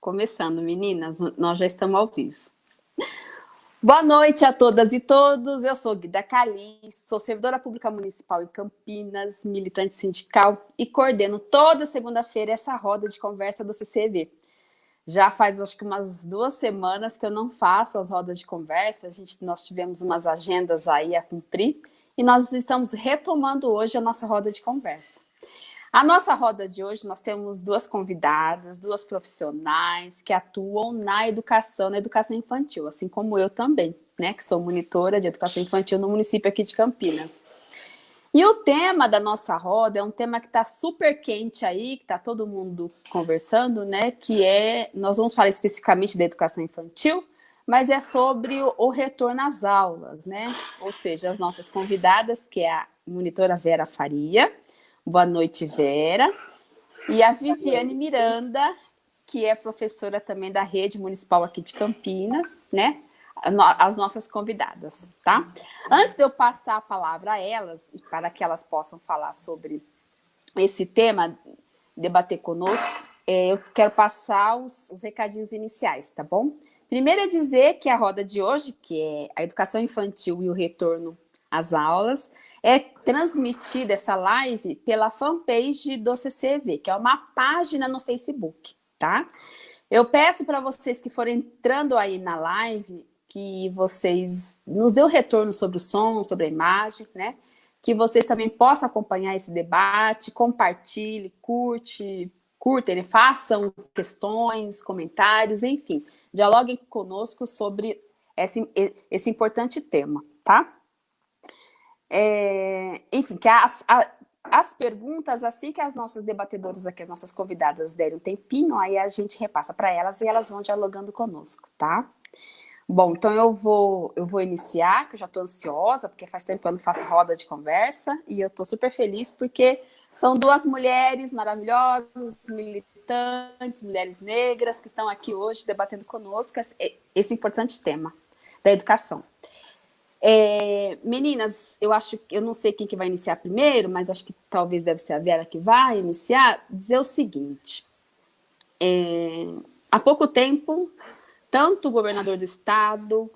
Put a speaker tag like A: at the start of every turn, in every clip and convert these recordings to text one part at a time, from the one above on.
A: Começando, meninas, nós já estamos ao vivo. Boa noite a todas e todos. Eu sou Guida Calis, sou servidora pública municipal em Campinas, militante sindical e coordeno toda segunda-feira essa roda de conversa do CCV. Já faz acho que umas duas semanas que eu não faço as rodas de conversa. A gente, nós tivemos umas agendas aí a cumprir e nós estamos retomando hoje a nossa roda de conversa. A nossa roda de hoje, nós temos duas convidadas, duas profissionais que atuam na educação, na educação infantil, assim como eu também, né, que sou monitora de educação infantil no município aqui de Campinas. E o tema da nossa roda é um tema que está super quente aí, que está todo mundo conversando, né, que é, nós vamos falar especificamente da educação infantil, mas é sobre o, o retorno às aulas, né, ou seja, as nossas convidadas, que é a monitora Vera Faria, Boa noite, Vera. E a Viviane Miranda, que é professora também da rede municipal aqui de Campinas, né? As nossas convidadas, tá? Antes de eu passar a palavra a elas, para que elas possam falar sobre esse tema, debater conosco, é, eu quero passar os, os recadinhos iniciais, tá bom? Primeiro é dizer que a roda de hoje, que é a educação infantil e o retorno as aulas, é transmitida essa live pela fanpage do CCV, que é uma página no Facebook, tá? Eu peço para vocês que forem entrando aí na live, que vocês nos dê o retorno sobre o som, sobre a imagem, né? Que vocês também possam acompanhar esse debate, compartilhe, curte, curtem, façam questões, comentários, enfim, dialoguem conosco sobre esse, esse importante tema, tá? É, enfim, que as, a, as perguntas, assim que as nossas debatedoras aqui, as nossas convidadas derem um tempinho, aí a gente repassa para elas e elas vão dialogando conosco, tá? Bom, então eu vou, eu vou iniciar, que eu já estou ansiosa, porque faz tempo que eu não faço roda de conversa, e eu estou super feliz porque são duas mulheres maravilhosas, militantes, mulheres negras, que estão aqui hoje debatendo conosco esse, esse importante tema da educação. É, meninas, eu acho que eu não sei quem que vai iniciar primeiro, mas acho que talvez deve ser a Vera que vai iniciar, dizer o seguinte. É, há pouco tempo, tanto o governador do estado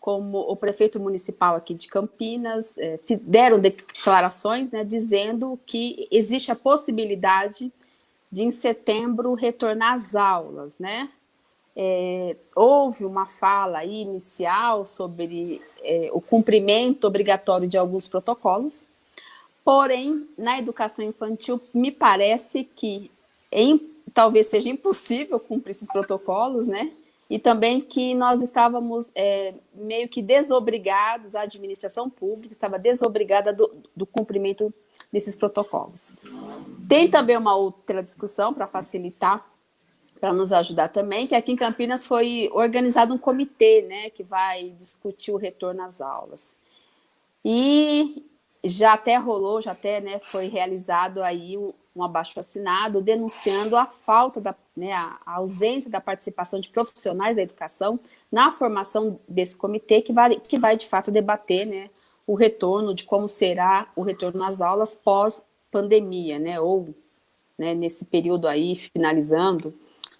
A: como o prefeito municipal aqui de Campinas é, deram declarações né, dizendo que existe a possibilidade de em setembro retornar às aulas, né? É, houve uma fala inicial sobre é, o cumprimento obrigatório de alguns protocolos, porém, na educação infantil, me parece que em, talvez seja impossível cumprir esses protocolos, né? E também que nós estávamos é, meio que desobrigados, a administração pública estava desobrigada do, do cumprimento desses protocolos. Tem também uma outra discussão para facilitar para nos ajudar também, que aqui em Campinas foi organizado um comitê, né, que vai discutir o retorno às aulas. E já até rolou, já até né, foi realizado aí um, abaixo-assinado denunciando a falta, da, né, a, a, ausência da participação de profissionais da educação na formação desse comitê, que vai, que vai de fato debater né, o retorno, de como será o retorno às aulas pós-pandemia, né, ou né, nesse período aí, finalizando,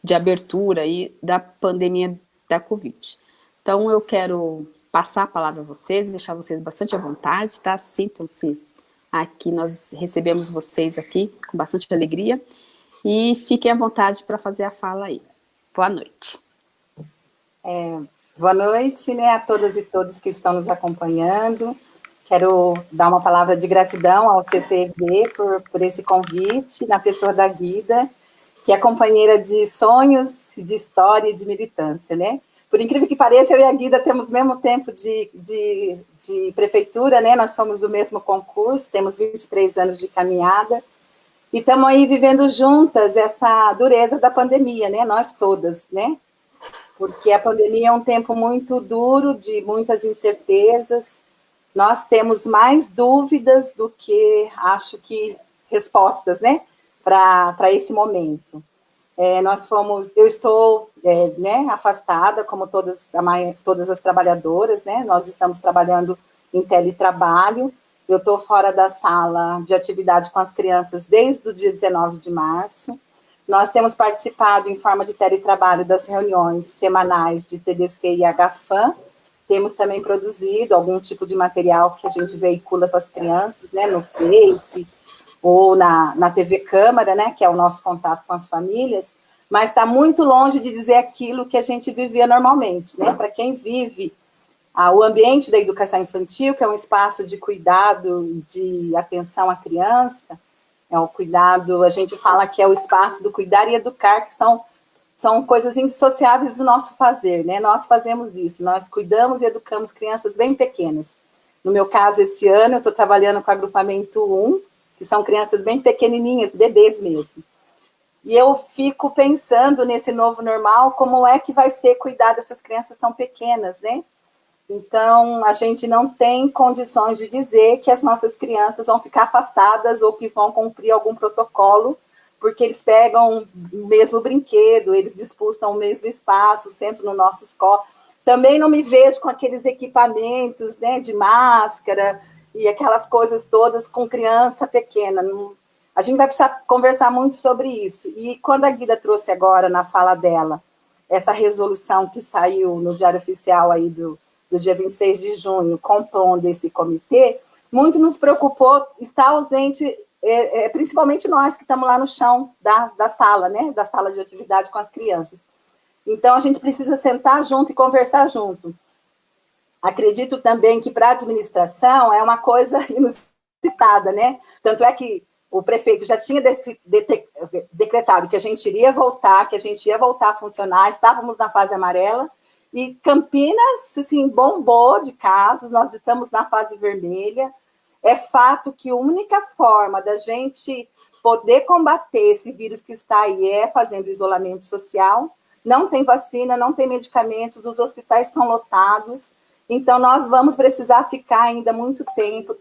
A: de abertura aí da pandemia da Covid. Então, eu quero passar a palavra a vocês, deixar vocês bastante à vontade, tá? Sintam-se aqui, nós recebemos vocês aqui com bastante alegria e fiquem à vontade para fazer a fala aí. Boa noite.
B: É, boa noite né, a todas e todos que estão nos acompanhando. Quero dar uma palavra de gratidão ao CCV por, por esse convite, na pessoa da Guida, que é companheira de sonhos, de história e de militância, né? Por incrível que pareça, eu e a Guida temos o mesmo tempo de, de, de prefeitura, né? Nós somos do mesmo concurso, temos 23 anos de caminhada, e estamos aí vivendo juntas essa dureza da pandemia, né? Nós todas, né? Porque a pandemia é um tempo muito duro, de muitas incertezas, nós temos mais dúvidas do que, acho que, respostas, né? Para esse momento. É, nós fomos, eu estou é, né, afastada, como todas, a, todas as trabalhadoras, né, nós estamos trabalhando em teletrabalho, eu estou fora da sala de atividade com as crianças desde o dia 19 de março, nós temos participado em forma de teletrabalho das reuniões semanais de TDC e HFAM, temos também produzido algum tipo de material que a gente veicula para as crianças, né, no Face, ou na, na TV Câmara, né, que é o nosso contato com as famílias, mas está muito longe de dizer aquilo que a gente vivia normalmente, né, para quem vive ah, o ambiente da educação infantil, que é um espaço de cuidado, de atenção à criança, é o cuidado, a gente fala que é o espaço do cuidar e educar, que são, são coisas indissociáveis do nosso fazer, né? Nós fazemos isso, nós cuidamos e educamos crianças bem pequenas. No meu caso, esse ano, eu estou trabalhando com o agrupamento 1, que são crianças bem pequenininhas, bebês mesmo. E eu fico pensando nesse novo normal, como é que vai ser cuidar dessas crianças tão pequenas, né? Então, a gente não tem condições de dizer que as nossas crianças vão ficar afastadas ou que vão cumprir algum protocolo, porque eles pegam o mesmo brinquedo, eles disputam o mesmo espaço, sentam no nosso escola. Também não me vejo com aqueles equipamentos né, de máscara e aquelas coisas todas com criança pequena. A gente vai precisar conversar muito sobre isso. E quando a Guida trouxe agora, na fala dela, essa resolução que saiu no Diário Oficial aí do, do dia 26 de junho, compondo esse comitê, muito nos preocupou estar ausente, é, é, principalmente nós que estamos lá no chão da, da sala, né, da sala de atividade com as crianças. Então, a gente precisa sentar junto e conversar junto. Acredito também que para a administração é uma coisa inusitada, né? Tanto é que o prefeito já tinha decretado que a gente iria voltar, que a gente ia voltar a funcionar, estávamos na fase amarela, e Campinas, assim, bombou de casos, nós estamos na fase vermelha. É fato que a única forma da gente poder combater esse vírus que está aí é fazendo isolamento social. Não tem vacina, não tem medicamentos, os hospitais estão lotados. Então, nós vamos precisar ficar ainda muito tempo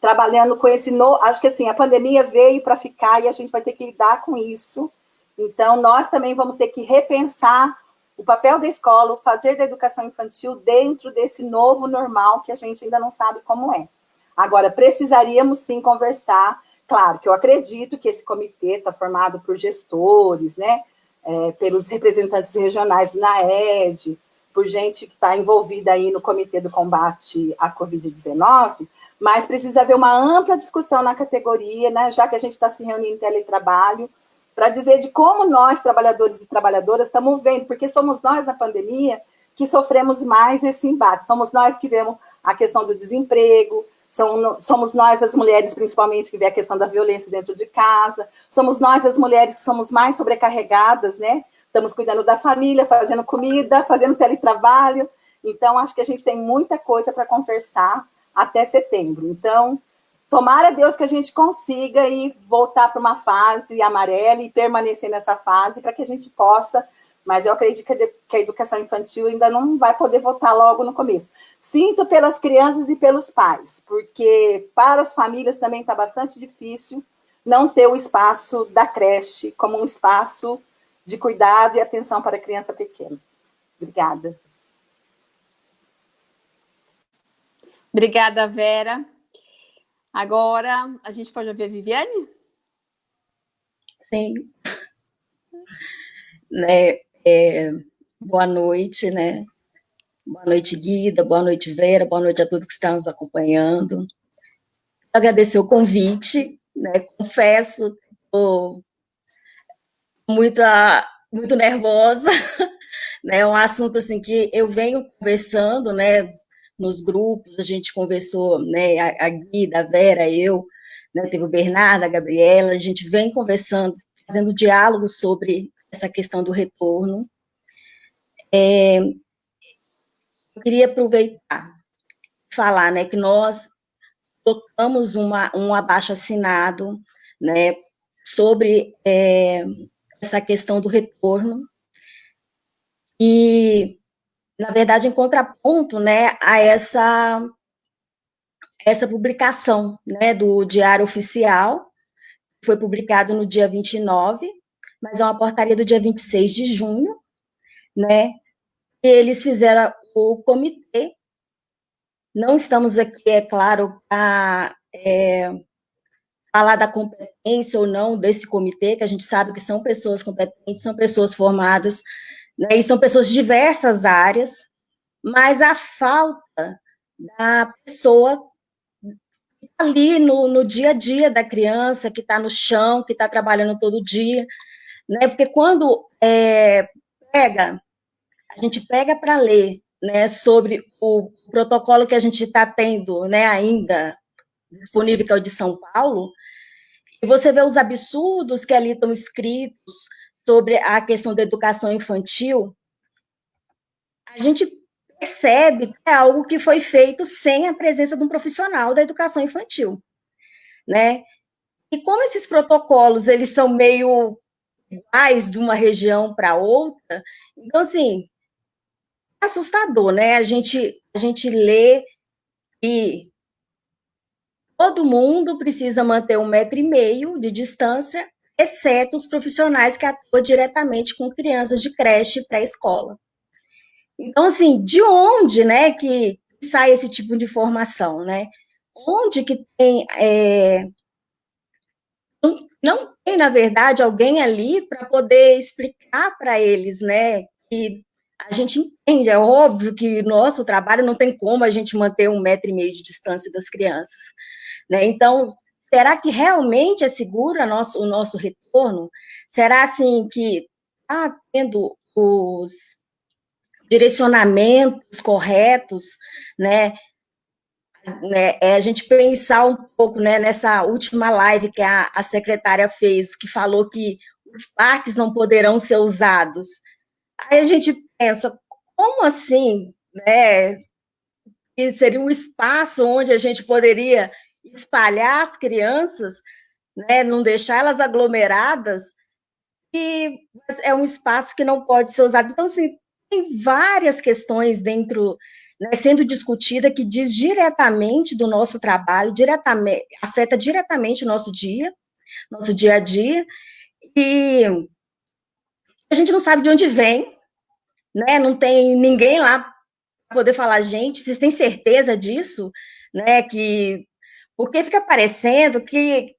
B: trabalhando com esse novo... Acho que, assim, a pandemia veio para ficar e a gente vai ter que lidar com isso. Então, nós também vamos ter que repensar o papel da escola, o fazer da educação infantil dentro desse novo normal que a gente ainda não sabe como é. Agora, precisaríamos sim conversar, claro que eu acredito que esse comitê está formado por gestores, né, é, pelos representantes regionais do NAED, por gente que está envolvida aí no comitê do combate à Covid-19, mas precisa haver uma ampla discussão na categoria, né, já que a gente está se reunindo em teletrabalho, para dizer de como nós, trabalhadores e trabalhadoras, estamos vendo, porque somos nós, na pandemia, que sofremos mais esse embate. Somos nós que vemos a questão do desemprego, somos nós, as mulheres, principalmente, que vê a questão da violência dentro de casa, somos nós, as mulheres, que somos mais sobrecarregadas, né? Estamos cuidando da família, fazendo comida, fazendo teletrabalho. Então, acho que a gente tem muita coisa para conversar até setembro. Então, Tomara Deus que a gente consiga ir voltar para uma fase amarela e permanecer nessa fase para que a gente possa, mas eu acredito que a educação infantil ainda não vai poder voltar logo no começo. Sinto pelas crianças e pelos pais, porque para as famílias também está bastante difícil não ter o espaço da creche como um espaço de cuidado e atenção para a criança pequena. Obrigada.
A: Obrigada, Vera. Agora, a gente pode ouvir a Viviane?
C: Sim. Né, é, boa noite, né? Boa noite, Guida, boa noite, Vera, boa noite a todos que estão nos acompanhando. Agradecer o convite, né? Confesso, estou muito, muito nervosa, né? É um assunto assim que eu venho conversando, né? nos grupos, a gente conversou, né, a, a Guida, a Vera, eu, né, teve o Bernardo, a Gabriela, a gente vem conversando, fazendo diálogo sobre essa questão do retorno. É, eu queria aproveitar, falar, né, que nós colocamos uma, um abaixo-assinado, né, sobre é, essa questão do retorno, e na verdade, em contraponto né, a essa, essa publicação né, do Diário Oficial, que foi publicado no dia 29, mas é uma portaria do dia 26 de junho, né, eles fizeram o comitê, não estamos aqui, é claro, para é, falar da competência ou não desse comitê, que a gente sabe que são pessoas competentes, são pessoas formadas, né, e são pessoas de diversas áreas, mas a falta da pessoa ali no, no dia a dia da criança, que está no chão, que está trabalhando todo dia, né, porque quando é, pega, a gente pega para ler, né, sobre o protocolo que a gente está tendo, né, ainda disponível, que é o de São Paulo, e você vê os absurdos que ali estão escritos sobre a questão da educação infantil, a gente percebe que é algo que foi feito sem a presença de um profissional da educação infantil, né? E como esses protocolos, eles são meio iguais de uma região para outra, então, assim, é assustador, né? A gente, a gente lê e todo mundo precisa manter um metro e meio de distância, exceto os profissionais que atuam diretamente com crianças de creche pré-escola. Então, assim, de onde, né, que sai esse tipo de informação, né? Onde que tem, é, não, não tem, na verdade, alguém ali para poder explicar para eles, né, que a gente entende, é óbvio que nosso trabalho não tem como a gente manter um metro e meio de distância das crianças, né? Então, será que realmente é seguro nosso, o nosso retorno? Será, assim, que está tendo os direcionamentos corretos, né? né, é a gente pensar um pouco né, nessa última live que a, a secretária fez, que falou que os parques não poderão ser usados. Aí a gente pensa, como assim? Né? Seria um espaço onde a gente poderia espalhar as crianças, né, não deixar elas aglomeradas, e é um espaço que não pode ser usado. Então, assim, tem várias questões dentro, né, sendo discutida, que diz diretamente do nosso trabalho, diretamente, afeta diretamente o nosso dia, nosso dia a dia, e a gente não sabe de onde vem, né, não tem ninguém lá para poder falar, gente, vocês têm certeza disso? Né, que porque fica parecendo que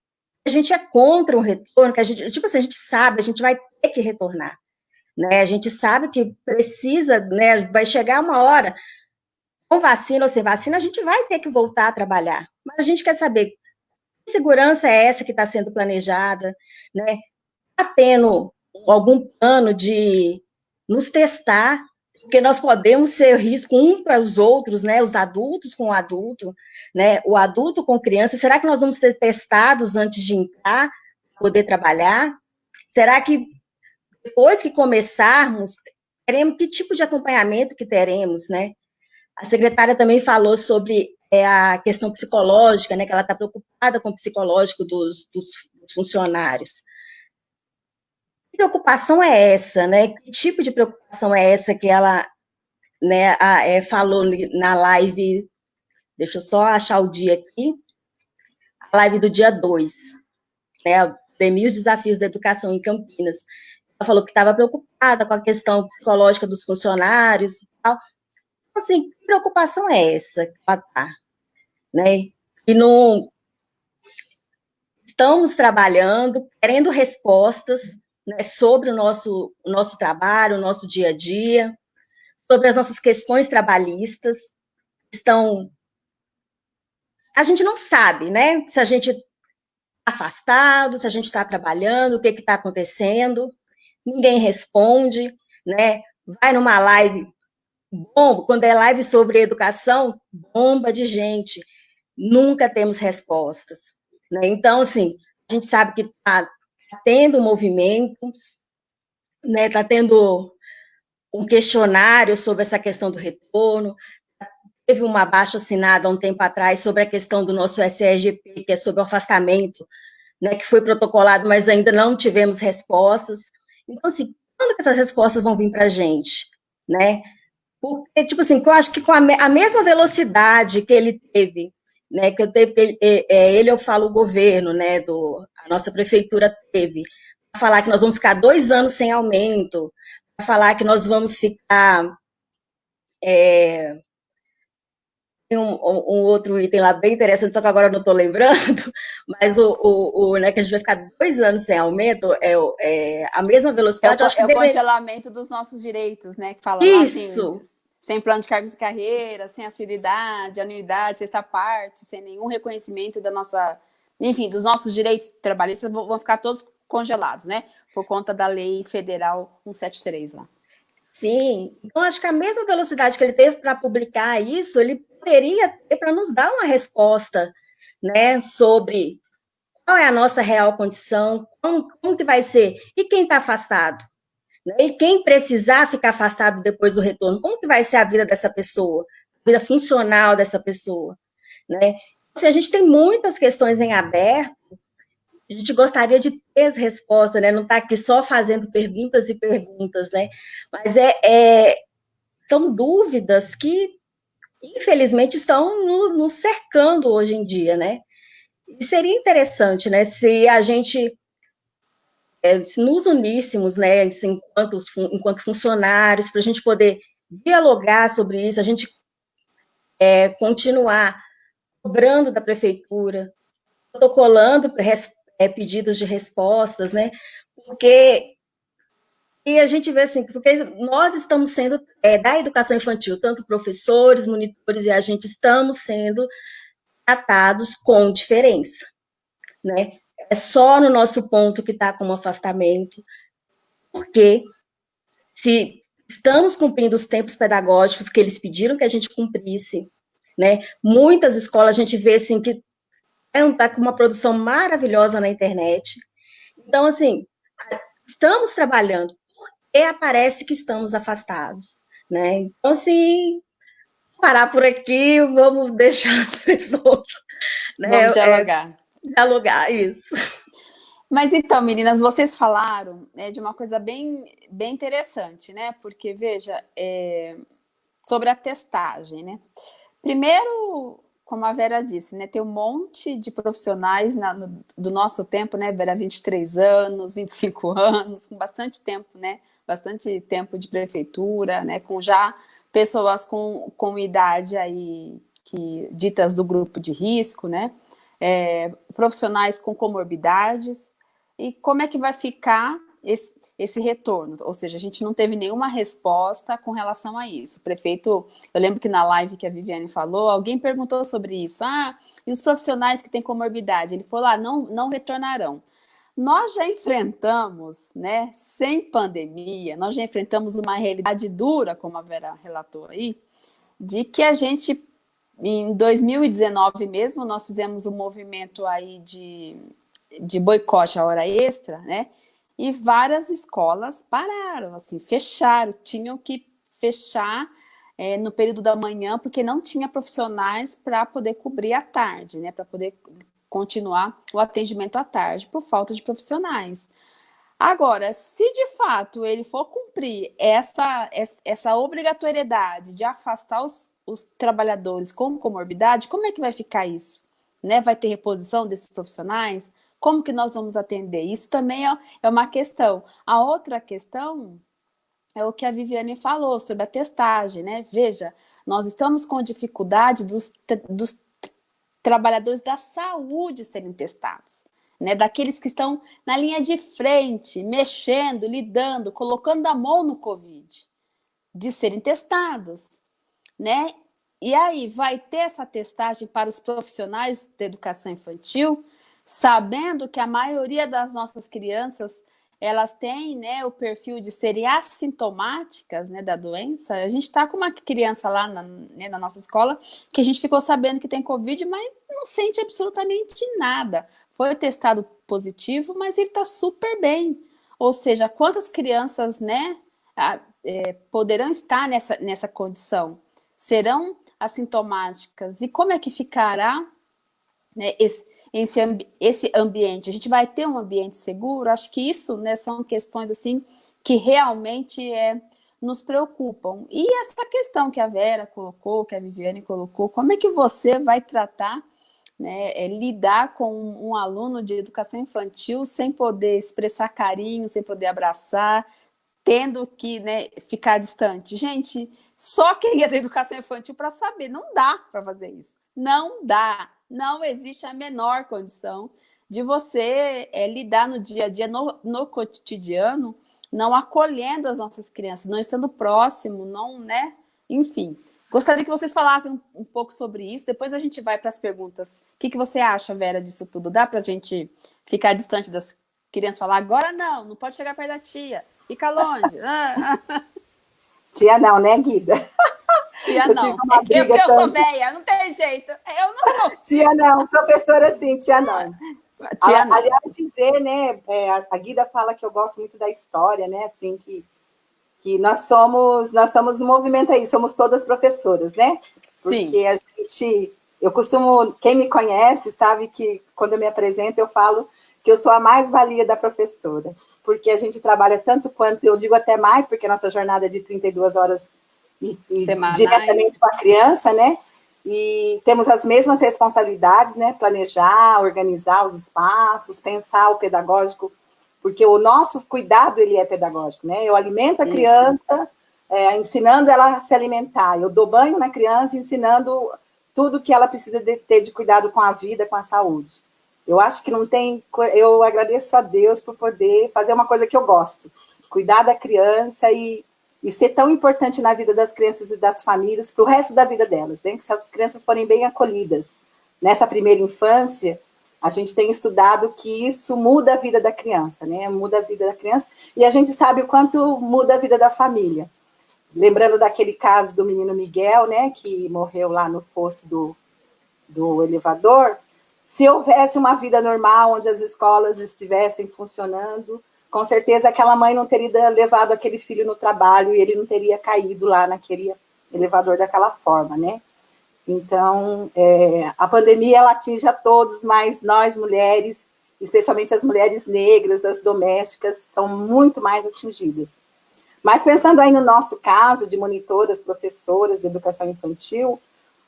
C: a gente é contra o retorno, que a gente, tipo assim, a gente sabe, a gente vai ter que retornar, né? A gente sabe que precisa, né? Vai chegar uma hora, com vacina ou sem vacina, a gente vai ter que voltar a trabalhar. Mas a gente quer saber que segurança é essa que está sendo planejada, né? Está tendo algum plano de nos testar, porque nós podemos ser risco um para os outros, né, os adultos com o adulto, né, o adulto com criança, será que nós vamos ser testados antes de entrar, poder trabalhar? Será que depois que começarmos, teremos que tipo de acompanhamento que teremos, né? A secretária também falou sobre é, a questão psicológica, né, que ela está preocupada com o psicológico dos, dos, dos funcionários preocupação é essa, né? Que tipo de preocupação é essa que ela né, a, é, falou na live, deixa eu só achar o dia aqui, a live do dia 2, né, Pandemia os Desafios da Educação em Campinas. Ela falou que estava preocupada com a questão psicológica dos funcionários e tal. Então, assim, que preocupação é essa que ela está? Né? E não... Estamos trabalhando, querendo respostas, né, sobre o nosso, o nosso trabalho, o nosso dia a dia, sobre as nossas questões trabalhistas, estão... A gente não sabe, né, se a gente está afastado, se a gente está trabalhando, o que está acontecendo, ninguém responde, né, vai numa live, bom, quando é live sobre educação, bomba de gente, nunca temos respostas, né, então, assim, a gente sabe que está Tá tendo movimentos, né, está tendo um questionário sobre essa questão do retorno, teve uma baixa assinada há um tempo atrás sobre a questão do nosso SRGP, que é sobre o afastamento, né, que foi protocolado, mas ainda não tivemos respostas. Então, assim, quando que essas respostas vão vir para a gente, né? Porque, tipo assim, eu acho que com a, a mesma velocidade que ele teve né, que eu teve, ele, é, é, ele eu falo o governo, né, do, a nossa prefeitura teve, para falar que nós vamos ficar dois anos sem aumento, para falar que nós vamos ficar é, tem um, um, outro item lá bem interessante, só que agora eu não estou lembrando, mas o, o, o, né, que a gente vai ficar dois anos sem aumento, é, é a mesma velocidade.
A: É o, é
C: deve...
A: o congelamento dos nossos direitos, né? Que fala
C: Isso!
A: Assim, sem plano de cargos de carreira, sem assiduidade, anuidade, sexta parte, sem nenhum reconhecimento da nossa, enfim, dos nossos direitos trabalhistas, vão ficar todos congelados, né? Por conta da lei federal 173 lá.
C: Sim, então acho que a mesma velocidade que ele teve para publicar isso, ele poderia ter para nos dar uma resposta, né, sobre qual é a nossa real condição, como, como que vai ser, e quem está afastado, né, e quem precisar ficar afastado depois do retorno, como que vai ser a vida dessa pessoa, a vida funcional dessa pessoa, né, se a gente tem muitas questões em aberto, a gente gostaria de ter as respostas, né? Não está aqui só fazendo perguntas e perguntas, né? Mas é, é são dúvidas que, infelizmente, estão nos no cercando hoje em dia, né? E seria interessante, né, se a gente é, se nos uníssemos, né, enquanto, enquanto funcionários, para a gente poder dialogar sobre isso, a gente é, continuar cobrando da prefeitura, protocolando é, pedidos de respostas, né? Porque e a gente vê assim, porque nós estamos sendo, é, da educação infantil, tanto professores, monitores e a gente estamos sendo tratados com diferença, né? É só no nosso ponto que está como afastamento, porque se estamos cumprindo os tempos pedagógicos que eles pediram que a gente cumprisse, né? Muitas escolas a gente vê assim que está com uma produção maravilhosa na internet. Então, assim, estamos trabalhando, porque aparece que estamos afastados, né? Então, assim, parar por aqui, vamos deixar as pessoas...
A: Né? Vamos dialogar.
C: É, dialogar, isso.
A: Mas então, meninas, vocês falaram né, de uma coisa bem, bem interessante, né? Porque, veja, é, sobre a testagem, né? Primeiro, como a Vera disse, né, tem um monte de profissionais na, no, do nosso tempo, né, Vera, 23 anos, 25 anos, com bastante tempo, né, bastante tempo de prefeitura, né, com já pessoas com, com idade aí, que, ditas do grupo de risco, né, é, profissionais com comorbidades, e como é que vai ficar esse, esse retorno, ou seja, a gente não teve nenhuma resposta com relação a isso. O prefeito, eu lembro que na live que a Viviane falou, alguém perguntou sobre isso, ah, e os profissionais que têm comorbidade? Ele falou, ah, não, não retornarão. Nós já enfrentamos, né, sem pandemia, nós já enfrentamos uma realidade dura, como a Vera relatou aí, de que a gente, em 2019 mesmo, nós fizemos um movimento aí de, de boicote à hora extra, né, e várias escolas pararam, assim, fecharam, tinham que fechar é, no período da manhã, porque não tinha profissionais para poder cobrir à tarde, né, para poder continuar o atendimento à tarde, por falta de profissionais. Agora, se de fato ele for cumprir essa, essa obrigatoriedade de afastar os, os trabalhadores com comorbidade, como é que vai ficar isso? Né? Vai ter reposição desses profissionais? Como que nós vamos atender? Isso também é, é uma questão. A outra questão é o que a Viviane falou sobre a testagem, né? Veja, nós estamos com dificuldade dos, dos trabalhadores da saúde serem testados, né? Daqueles que estão na linha de frente, mexendo, lidando, colocando a mão no Covid, de serem testados, né? E aí, vai ter essa testagem para os profissionais da educação infantil? Sabendo que a maioria das nossas crianças elas têm né, o perfil de serem assintomáticas né, da doença. A gente está com uma criança lá na, né, na, nossa escola que a gente ficou sabendo que tem Covid, mas não sente absolutamente nada. Foi testado positivo, mas ele está super bem. Ou seja, quantas crianças né, é, poderão estar nessa, nessa condição? Serão assintomáticas? E como é que ficará né, esse, esse, esse ambiente? A gente vai ter um ambiente seguro? Acho que isso né, são questões assim que realmente é, nos preocupam. E essa questão que a Vera colocou, que a Viviane colocou, como é que você vai tratar, né, é, lidar com um, um aluno de educação infantil sem poder expressar carinho, sem poder abraçar, tendo que né, ficar distante. Gente, só quem é da educação infantil para saber, não dá para fazer isso. Não dá. Não existe a menor condição de você é, lidar no dia a dia, no, no cotidiano, não acolhendo as nossas crianças, não estando próximo, não, né? Enfim, gostaria que vocês falassem um, um pouco sobre isso, depois a gente vai para as perguntas. O que, que você acha, Vera, disso tudo? Dá para a gente ficar distante das crianças falar, agora não, não pode chegar perto da tia, fica longe.
B: tia não, né, Guida?
A: Tia eu não, é eu, eu sou velha, não tem jeito. Eu não
B: Tia não, professora sim, tia não. Tia, aliás, dizer, né, é, a Guida fala que eu gosto muito da história, né, assim, que, que nós somos, nós estamos no movimento aí, somos todas professoras, né?
A: Sim.
B: Porque a gente, eu costumo, quem me conhece sabe que quando eu me apresento eu falo que eu sou a mais-valia da professora, porque a gente trabalha tanto quanto, eu digo até mais, porque a nossa jornada é de 32 horas e, e diretamente com a criança, né? e temos as mesmas responsabilidades, né? Planejar, organizar os espaços, pensar o pedagógico, porque o nosso cuidado, ele é pedagógico, né? Eu alimento a Isso. criança, é, ensinando ela a se alimentar. Eu dou banho na criança, ensinando tudo que ela precisa de ter de cuidado com a vida, com a saúde. Eu acho que não tem... Eu agradeço a Deus por poder fazer uma coisa que eu gosto. Cuidar da criança e e ser tão importante na vida das crianças e das famílias para o resto da vida delas, né? se as crianças forem bem acolhidas nessa primeira infância, a gente tem estudado que isso muda a vida da criança, né? Muda a vida da criança e a gente sabe o quanto muda a vida da família. Lembrando daquele caso do menino Miguel, né, que morreu lá no fosso do, do elevador, se houvesse uma vida normal, onde as escolas estivessem funcionando, com certeza aquela mãe não teria levado aquele filho no trabalho e ele não teria caído lá naquele elevador daquela forma, né? Então, é, a pandemia, ela atinge a todos, mas nós, mulheres, especialmente as mulheres negras, as domésticas, são muito mais atingidas. Mas pensando aí no nosso caso de monitoras, professoras de educação infantil,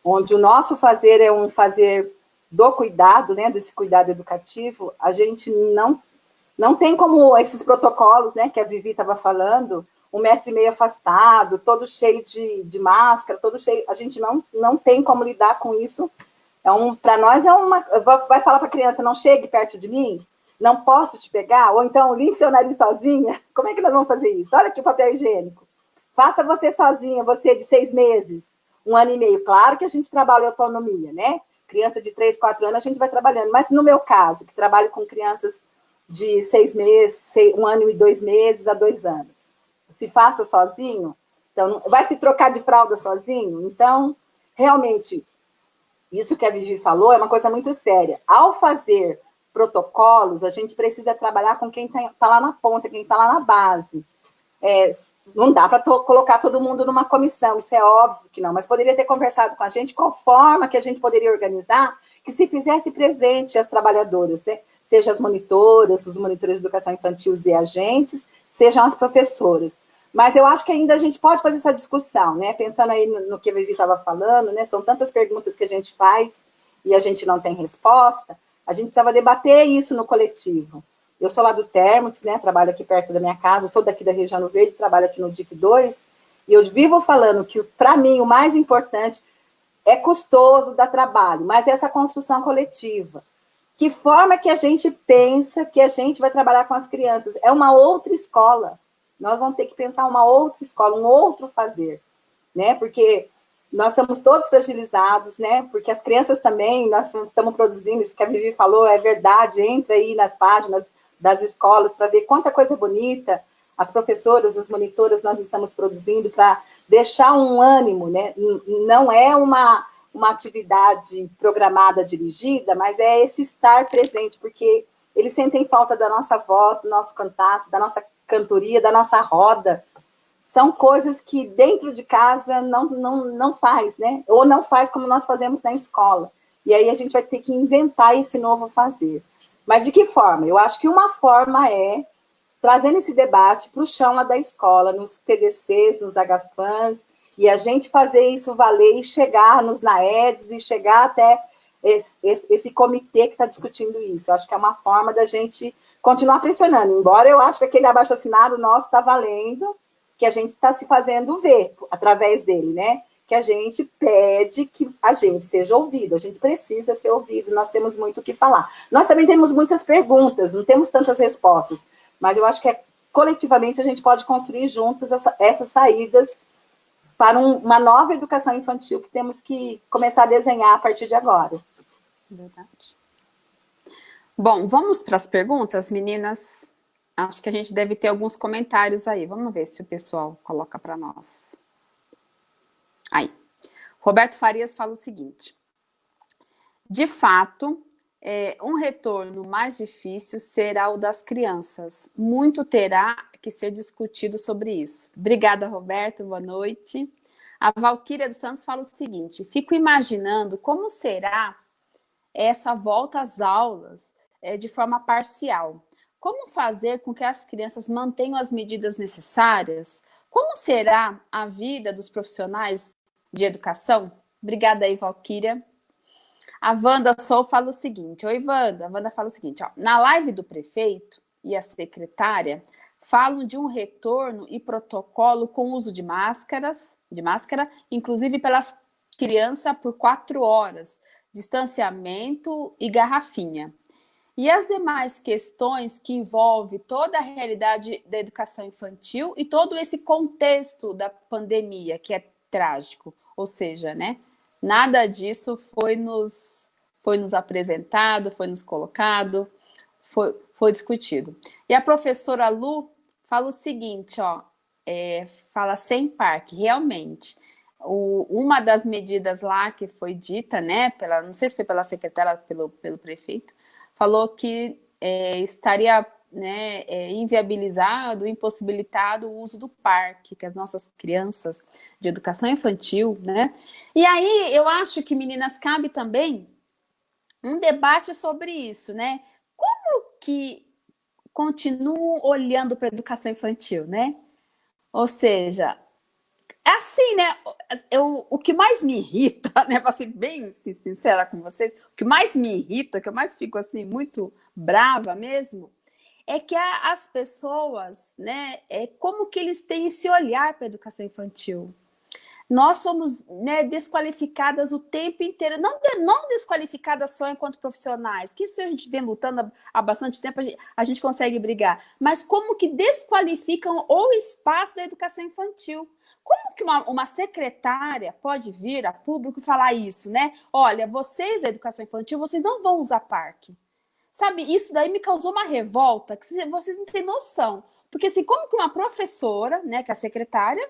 B: onde o nosso fazer é um fazer do cuidado, né, desse cuidado educativo, a gente não não tem como esses protocolos, né, que a Vivi estava falando, um metro e meio afastado, todo cheio de, de máscara, todo cheio, a gente não, não tem como lidar com isso. É um, para nós é uma, vai falar para a criança, não chegue perto de mim, não posso te pegar, ou então limpe seu nariz sozinha, como é que nós vamos fazer isso? Olha aqui o papel higiênico. Faça você sozinha, você de seis meses, um ano e meio. Claro que a gente trabalha autonomia, né? Criança de três, quatro anos, a gente vai trabalhando. Mas no meu caso, que trabalho com crianças de seis meses, um ano e dois meses a dois anos. Se faça sozinho, então vai se trocar de fralda sozinho? Então, realmente, isso que a Vivi falou é uma coisa muito séria. Ao fazer protocolos, a gente precisa trabalhar com quem está tá lá na ponta, quem está lá na base. É, não dá para colocar todo mundo numa comissão, isso é óbvio que não, mas poderia ter conversado com a gente qual forma que a gente poderia organizar que se fizesse presente as trabalhadoras. Né? Seja as monitoras, os monitores de educação infantil e agentes, sejam as professoras. Mas eu acho que ainda a gente pode fazer essa discussão, né? Pensando aí no, no que a Vivi estava falando, né? São tantas perguntas que a gente faz e a gente não tem resposta, a gente precisava debater isso no coletivo. Eu sou lá do Termux, né? Trabalho aqui perto da minha casa, sou daqui da região Verde, trabalho aqui no DIC 2, e eu vivo falando que, para mim, o mais importante é custoso, dar trabalho, mas é essa construção coletiva. Que forma que a gente pensa que a gente vai trabalhar com as crianças? É uma outra escola. Nós vamos ter que pensar uma outra escola, um outro fazer, né? Porque nós estamos todos fragilizados, né? Porque as crianças também, nós estamos produzindo, isso que a Vivi falou, é verdade, entra aí nas páginas das escolas para ver quanta coisa bonita as professoras, as monitoras, nós estamos produzindo para deixar um ânimo, né? Não é uma uma atividade programada, dirigida, mas é esse estar presente, porque eles sentem falta da nossa voz, do nosso contato, da nossa cantoria, da nossa roda. São coisas que dentro de casa não, não, não faz, né? Ou não faz como nós fazemos na escola. E aí a gente vai ter que inventar esse novo fazer. Mas de que forma? Eu acho que uma forma é trazendo esse debate para o chão lá da escola, nos TDCs, nos HFANs, e a gente fazer isso valer e chegar nos NAEDs e chegar até esse, esse, esse comitê que está discutindo isso. Eu acho que é uma forma da gente continuar pressionando, embora eu acho que aquele abaixo-assinado nosso está valendo, que a gente está se fazendo ver através dele, né? Que a gente pede que a gente seja ouvido, a gente precisa ser ouvido, nós temos muito o que falar. Nós também temos muitas perguntas, não temos tantas respostas, mas eu acho que é, coletivamente a gente pode construir juntos essa, essas saídas para um, uma nova educação infantil que temos que começar a desenhar a partir de agora.
A: Verdade. Bom, vamos para as perguntas, meninas? Acho que a gente deve ter alguns comentários aí. Vamos ver se o pessoal coloca para nós. Aí. Roberto Farias fala o seguinte. De fato, é, um retorno mais difícil será o das crianças. Muito terá que ser discutido sobre isso. Obrigada, Roberto, boa noite. A Valquíria dos Santos fala o seguinte, fico imaginando como será essa volta às aulas é, de forma parcial. Como fazer com que as crianças mantenham as medidas necessárias? Como será a vida dos profissionais de educação? Obrigada aí, Valquíria. A Wanda Sou fala o seguinte, oi Wanda, a Wanda fala o seguinte, ó, na live do prefeito e a secretária falam de um retorno e protocolo com uso de máscaras, de máscara, inclusive pelas crianças por quatro horas, distanciamento e garrafinha. E as demais questões que envolvem toda a realidade da educação infantil e todo esse contexto da pandemia, que é trágico, ou seja, né, nada disso foi nos, foi nos apresentado, foi nos colocado, foi, foi discutido. E a professora Lu fala o seguinte, ó, é, fala sem parque, realmente. O, uma das medidas lá que foi dita, né, pela, não sei se foi pela secretária, pelo, pelo prefeito, falou que é, estaria né, é, inviabilizado, impossibilitado o uso do parque, que as nossas crianças de educação infantil, né? E aí eu acho que, meninas, cabe também um debate sobre isso, né? que continuam olhando para a educação infantil, né? Ou seja, é assim, né? Eu, o que mais me irrita, né? Para ser bem sincera com vocês, o que mais me irrita, que eu mais fico assim, muito brava mesmo, é que as pessoas, né? É como que eles têm esse olhar para a educação infantil nós somos né, desqualificadas o tempo inteiro, não, não desqualificadas só enquanto profissionais, que isso a gente vem lutando há, bastante tempo, a gente, a gente, consegue brigar, mas como que desqualificam o espaço da educação infantil. Como que uma, uma secretária pode vir a público e falar isso, né? Olha, vocês da educação infantil, vocês não vão usar parque. Sabe, isso daí me causou uma revolta, que vocês não têm noção. Porque assim, como que uma professora, né, que é a secretária,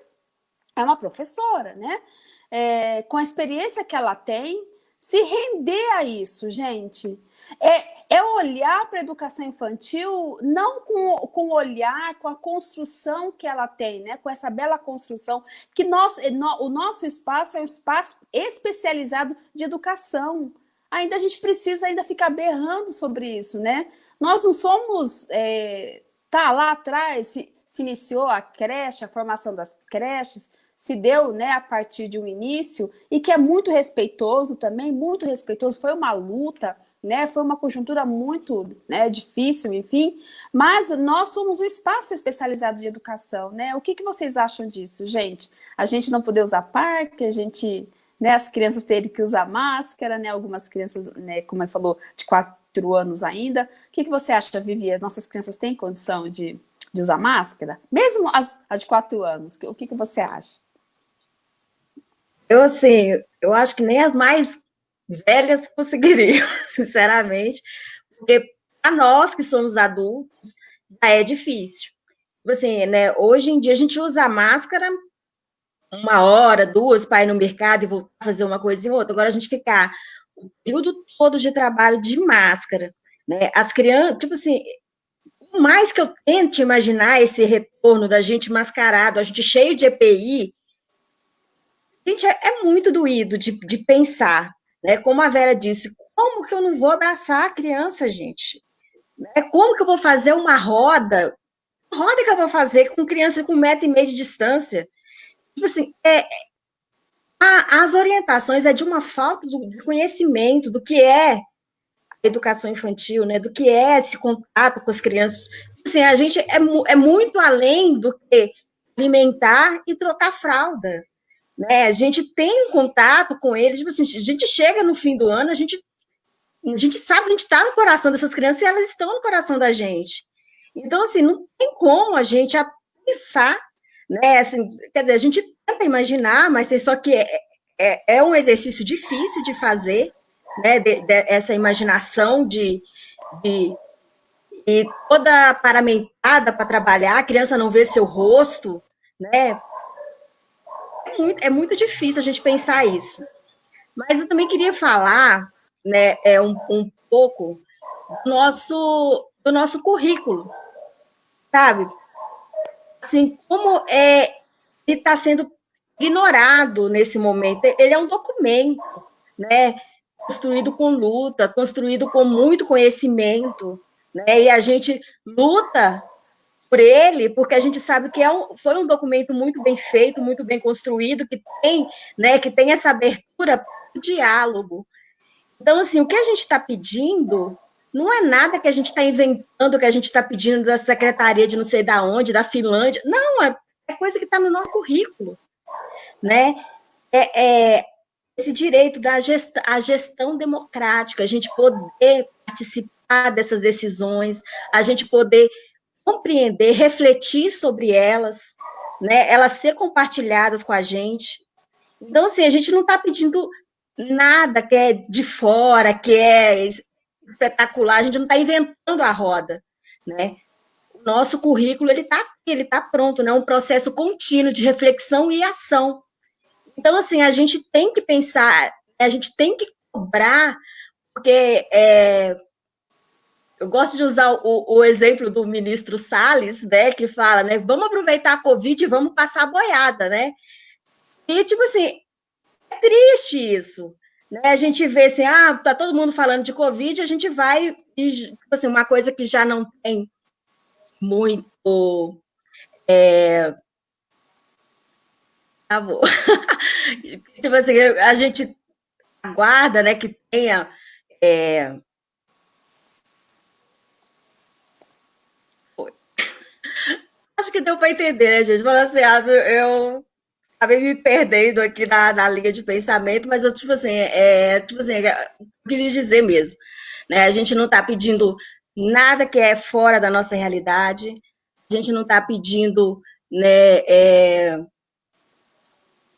A: é uma professora, né? É, com a experiência que ela tem, se render a isso, gente. É, é olhar para a educação infantil não com, com o olhar, com a construção que ela tem, né? com essa bela construção, que nós, no, o nosso espaço é um espaço especializado de educação. Ainda a gente precisa ainda ficar berrando sobre isso, né? Nós não somos... É, tá, lá atrás se, se iniciou a creche, a formação das creches, se deu né, a partir de um início e que é muito respeitoso também, muito respeitoso, foi uma luta, né, foi uma conjuntura muito né, difícil, enfim, mas nós somos um espaço especializado de educação, né? O que, que vocês acham disso, gente? A gente não poder usar parque, a gente, né, as crianças terem que usar máscara, né, algumas crianças, né, como ele falou, de quatro anos ainda. O que, que você acha, Vivi? As nossas crianças têm condição de, de usar máscara? Mesmo as, as de quatro anos, o que, que você acha?
C: Eu, assim, eu acho que nem as mais velhas conseguiriam, sinceramente, porque para nós que somos adultos, já é difícil. Tipo assim, né, hoje em dia a gente usa máscara uma hora, duas, para ir no mercado e voltar a fazer uma coisa e outra. Agora a gente ficar o período todo de trabalho de máscara, né? As crianças, tipo assim, por mais que eu tente imaginar esse retorno da gente mascarado, a gente cheio de EPI, Gente, é, é muito doído de, de pensar, né? Como a Vera disse, como que eu não vou abraçar a criança, gente? Né? Como que eu vou fazer uma roda? Roda que eu vou fazer com criança com um metro e meio de distância? Tipo assim, é, a, as orientações é de uma falta de conhecimento do que é educação infantil, né, do que é esse contato com as crianças. Assim, a gente é, é muito além do que alimentar e trocar fralda. Né? A gente tem um contato com eles, tipo assim, a gente chega no fim do ano, a gente, a gente sabe, a gente está no coração dessas crianças e elas estão no coração da gente. Então, assim, não tem como a gente pensar, né? Assim, quer dizer, a gente tenta imaginar, mas tem só que é, é, é um exercício difícil de fazer, né? De, de, essa imaginação de, de e toda paramentada para trabalhar, a criança não vê seu rosto, né? É muito, é muito difícil a gente pensar isso. Mas eu também queria falar, né, é um, um pouco do nosso, do nosso currículo, sabe? Assim, como é, ele está sendo ignorado nesse momento. Ele é um documento, né? Construído com luta, construído com muito conhecimento, né? E a gente luta por ele, porque a gente sabe que é um, foi um documento muito bem feito, muito bem construído, que tem, né, que tem essa abertura para o diálogo. Então, assim, o que a gente está pedindo não é nada que a gente está inventando, que a gente está pedindo da secretaria de não sei da onde, da Finlândia. Não, é, é coisa que está no nosso currículo, né? É, é esse direito da gestão, a gestão democrática, a gente poder participar dessas decisões, a gente poder compreender, refletir sobre elas, né? Elas ser compartilhadas com a gente. Então, assim, a gente não está pedindo nada que é de fora, que é espetacular, a gente não está inventando a roda, né? O nosso currículo, ele está ele está pronto, né? Um processo contínuo de reflexão e ação. Então, assim, a gente tem que pensar, a gente tem que cobrar, porque é, eu gosto de usar o, o, exemplo do ministro Salles, né, que fala, né, vamos aproveitar a Covid e vamos passar a boiada, né? E, tipo assim, é triste isso, né? A gente vê assim, ah, tá todo mundo falando de Covid, a gente vai, e, tipo assim, uma coisa que já não tem muito... É... Ah, tipo assim, a gente aguarda, né, que tenha... É, Acho que deu para entender, né, gente? Falando assim, ah, eu acabei me perdendo aqui na, na linha de pensamento, mas eu, tipo assim, é, tipo assim, é, eu queria dizer mesmo, né? A gente não está pedindo nada que é fora da nossa realidade, a gente não está pedindo né, é,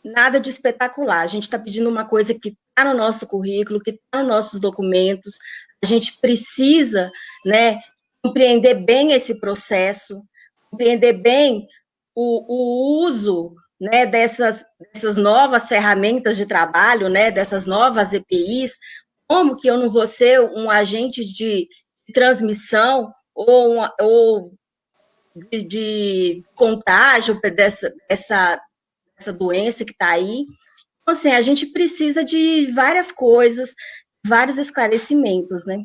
C: nada de espetacular, a gente está pedindo uma coisa que está no nosso currículo, que está nos nossos documentos, a gente precisa né, compreender bem esse processo, compreender bem o, o uso né, dessas, dessas novas ferramentas de trabalho, né, dessas novas EPIs, como que eu não vou ser um agente de, transmissão ou, ou de, de, contágio dessa, dessa, dessa doença que está aí. Então, assim, a gente precisa de várias coisas, vários esclarecimentos, né?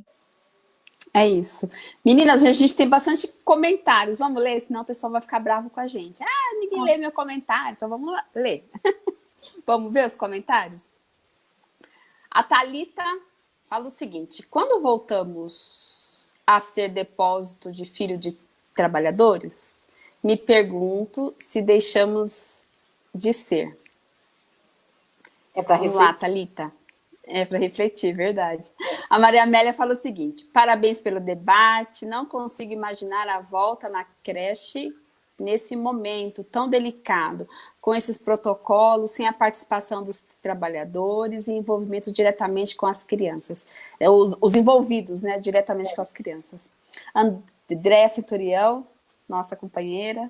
A: É isso. Meninas, a gente tem bastante comentários. Vamos ler, senão o pessoal vai ficar bravo com a gente. Ah, ninguém lê meu comentário, então vamos lá, ler. vamos ver os comentários? A Thalita fala o seguinte, quando voltamos a ser depósito de filho de trabalhadores, me pergunto se deixamos de ser.
B: É para
A: refletir. Vamos lá, Thalita. É para refletir, verdade. A Maria Amélia fala o seguinte, parabéns pelo debate, não consigo imaginar a volta na creche nesse momento tão delicado, com esses protocolos, sem a participação dos trabalhadores e envolvimento diretamente com as crianças, é, os, os envolvidos né, diretamente com as crianças. Andréa Centurião, nossa companheira,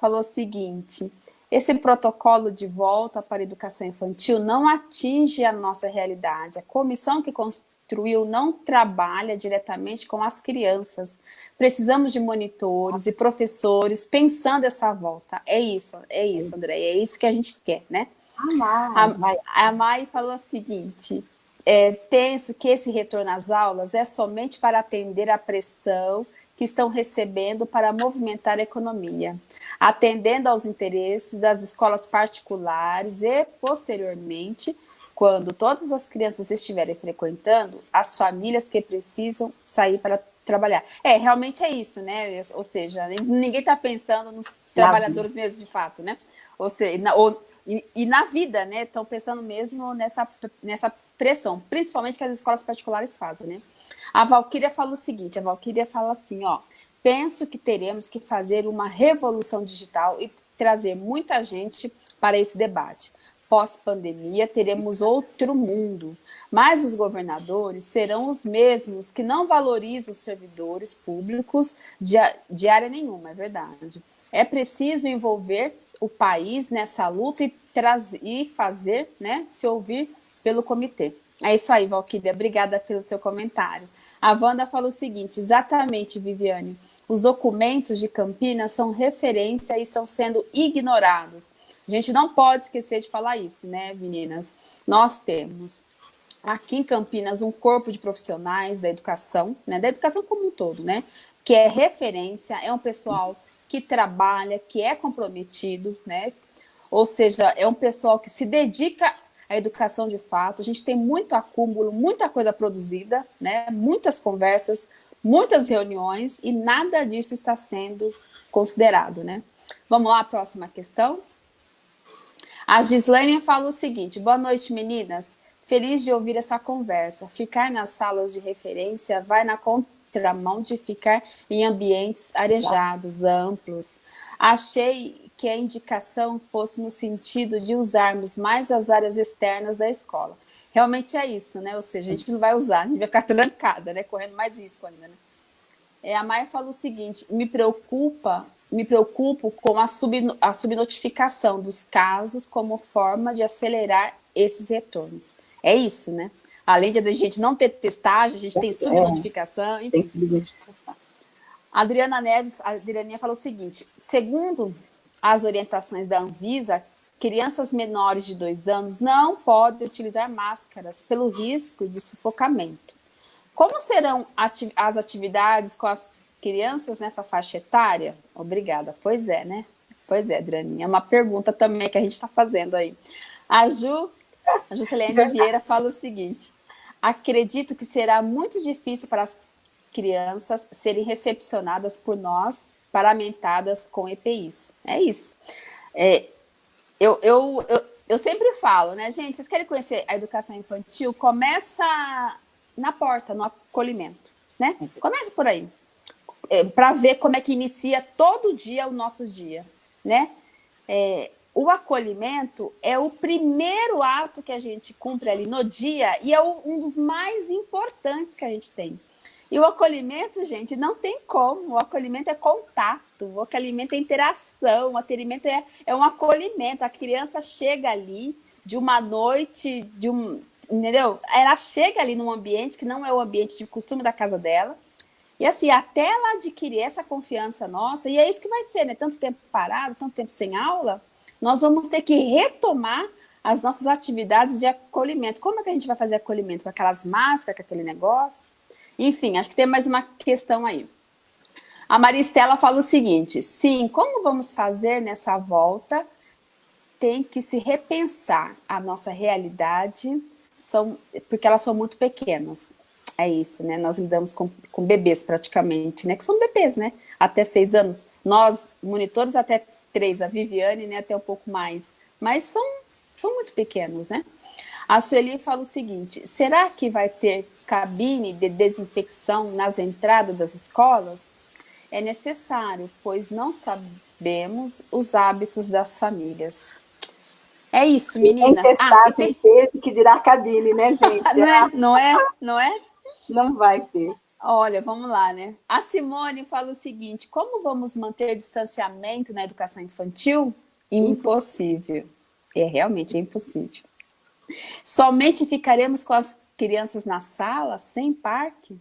A: falou o seguinte, esse protocolo de volta para a educação infantil não atinge a nossa realidade. A comissão que construiu não trabalha diretamente com as crianças. Precisamos de monitores e professores pensando essa volta. É isso, é isso, André, é isso que a gente quer, né?
B: Ah,
A: a, a Mai falou o seguinte, é, penso que esse retorno às aulas é somente para atender a pressão que estão recebendo para movimentar a economia, atendendo aos interesses das escolas particulares e, posteriormente, quando todas as crianças estiverem frequentando, as famílias que precisam sair para trabalhar. É, realmente é isso, né? Ou seja, ninguém está pensando nos trabalhadores mesmo, de fato, né? Ou seja, na, ou, e, e, na vida, né? Estão pensando mesmo nessa, nessa pressão, principalmente que as escolas particulares fazem, né? A Valquíria fala o seguinte, a Valquíria fala assim, ó, penso que teremos que fazer uma revolução digital e trazer muita gente para esse debate. Pós-pandemia, teremos outro mundo, mas os governadores serão os mesmos que não valorizam os servidores públicos de, de área nenhuma, é verdade. É preciso envolver o país nessa luta e, trazer, e fazer, né, se ouvir pelo comitê. É isso aí, Valquíria. Obrigada pelo seu comentário. A Wanda falou o seguinte, exatamente, Viviane. Os documentos de Campinas são referência e estão sendo ignorados. A gente não pode esquecer de falar isso, né, meninas? Nós temos aqui em Campinas um corpo de profissionais da educação, né, da educação como um todo, né, que é referência, é um pessoal que trabalha, que é comprometido, né, ou seja, é um pessoal que se dedica à educação de fato. A gente tem muito acúmulo, muita coisa produzida, né, muitas conversas, muitas reuniões e nada disso está sendo considerado, né. Vamos lá, próxima questão. A Gislaine fala o seguinte, boa noite meninas, feliz de ouvir essa conversa, ficar nas salas de referência vai na contramão de ficar em ambientes arejados, amplos. Achei que a indicação fosse no sentido de usarmos mais as áreas externas da escola. Realmente é isso, né? Ou seja, a gente não vai usar, a gente vai ficar trancada, né? Correndo mais risco ainda, né? É, a Maia fala o seguinte, me preocupa me preocupo com a, sub, a subnotificação dos casos como forma de acelerar esses retornos. É isso, né? Além de a gente não ter testagem, a gente tem é. subnotificação. Enfim. Tem subnotificação. A Adriana Neves, a Adrianinha falou o seguinte, segundo as orientações da Anvisa, crianças menores de dois anos não podem utilizar máscaras pelo risco de sufocamento. Como serão ati as atividades com as crianças nessa faixa etária? Obrigada. Pois é, né? Pois é, Draninha. É uma pergunta também que a gente está fazendo aí. A Ju, a Juscelene Vieira fala o seguinte, acredito que será muito difícil para as crianças serem recepcionadas por nós, paramentadas com EPIs. É isso. É, eu, eu, eu, eu sempre falo, né, gente, vocês querem conhecer a educação infantil? Começa na porta, no acolhimento, né? Começa por aí é, para ver como é que inicia todo dia o nosso dia, né? É, o acolhimento é o primeiro ato que a gente cumpre ali no dia e é o, um dos mais importantes que a gente tem. E o acolhimento, gente, não tem como. O acolhimento é contato, o acolhimento é interação, o acolhimento é, é um acolhimento. A criança chega ali de uma noite, de um, entendeu? Ela chega ali num ambiente que não é o ambiente de costume da casa dela, e assim, até ela adquirir essa confiança nossa, e é isso que vai ser, né? Tanto tempo parado, tanto tempo sem aula, nós vamos ter que retomar as nossas atividades de acolhimento. Como é que a gente vai fazer acolhimento? Com aquelas máscaras, com aquele negócio? Enfim, acho que tem mais uma questão aí. A Maristela fala o seguinte, sim, como vamos fazer nessa volta? Tem que se repensar a nossa realidade, são, porque elas são muito pequenas. É isso, né? Nós lidamos com, com bebês praticamente, né? Que são bebês, né? Até seis anos. Nós, monitores, até três. A Viviane, né? Até um pouco mais. Mas são, são muito pequenos, né? A Sueli fala o seguinte, será que vai ter cabine de desinfecção nas entradas das escolas? É necessário, pois não sabemos os hábitos das famílias. É isso, meninas.
B: Tem ah, tem... teve que dirá cabine, né, gente?
A: não, é? não é? Não é?
B: Não vai ter.
A: Olha, vamos lá, né? A Simone fala o seguinte, como vamos manter distanciamento na educação infantil? Impossível. É realmente impossível. Somente ficaremos com as crianças na sala, sem parque?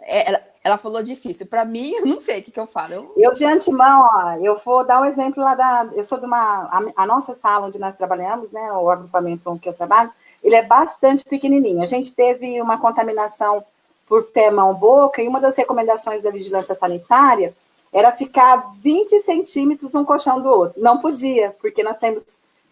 A: É, ela, ela, falou difícil. Para mim, eu não sei o que, que eu falo. Eu...
B: eu... de antemão, ó, eu vou dar um exemplo lá da... Eu sou de uma... A, a nossa sala onde nós trabalhamos, né, o agrupamento onde eu trabalho, ele é bastante pequenininho. A gente teve uma contaminação por pé, mão, boca, e uma das recomendações da vigilância sanitária era ficar 20 centímetros um colchão do outro. Não podia, porque nós temos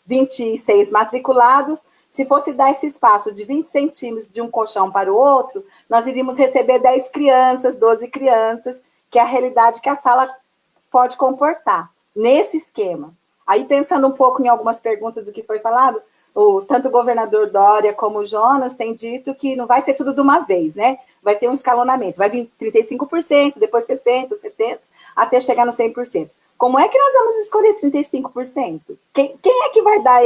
B: 26 matriculados Se fosse dar esse espaço de 20 centímetros de um colchão para o outro, nós iríamos receber 10 crianças, 12 crianças, que é a realidade que a sala pode comportar, nesse esquema. Aí, pensando um pouco em algumas perguntas do que foi falado, o, tanto o governador Dória como o Jonas têm dito que não vai ser tudo de uma vez, né? Vai ter um escalonamento, vai vir 35%, depois 60%, 70%, até chegar no 100%. Como é que nós vamos escolher 35%? Quem, quem é que vai dar...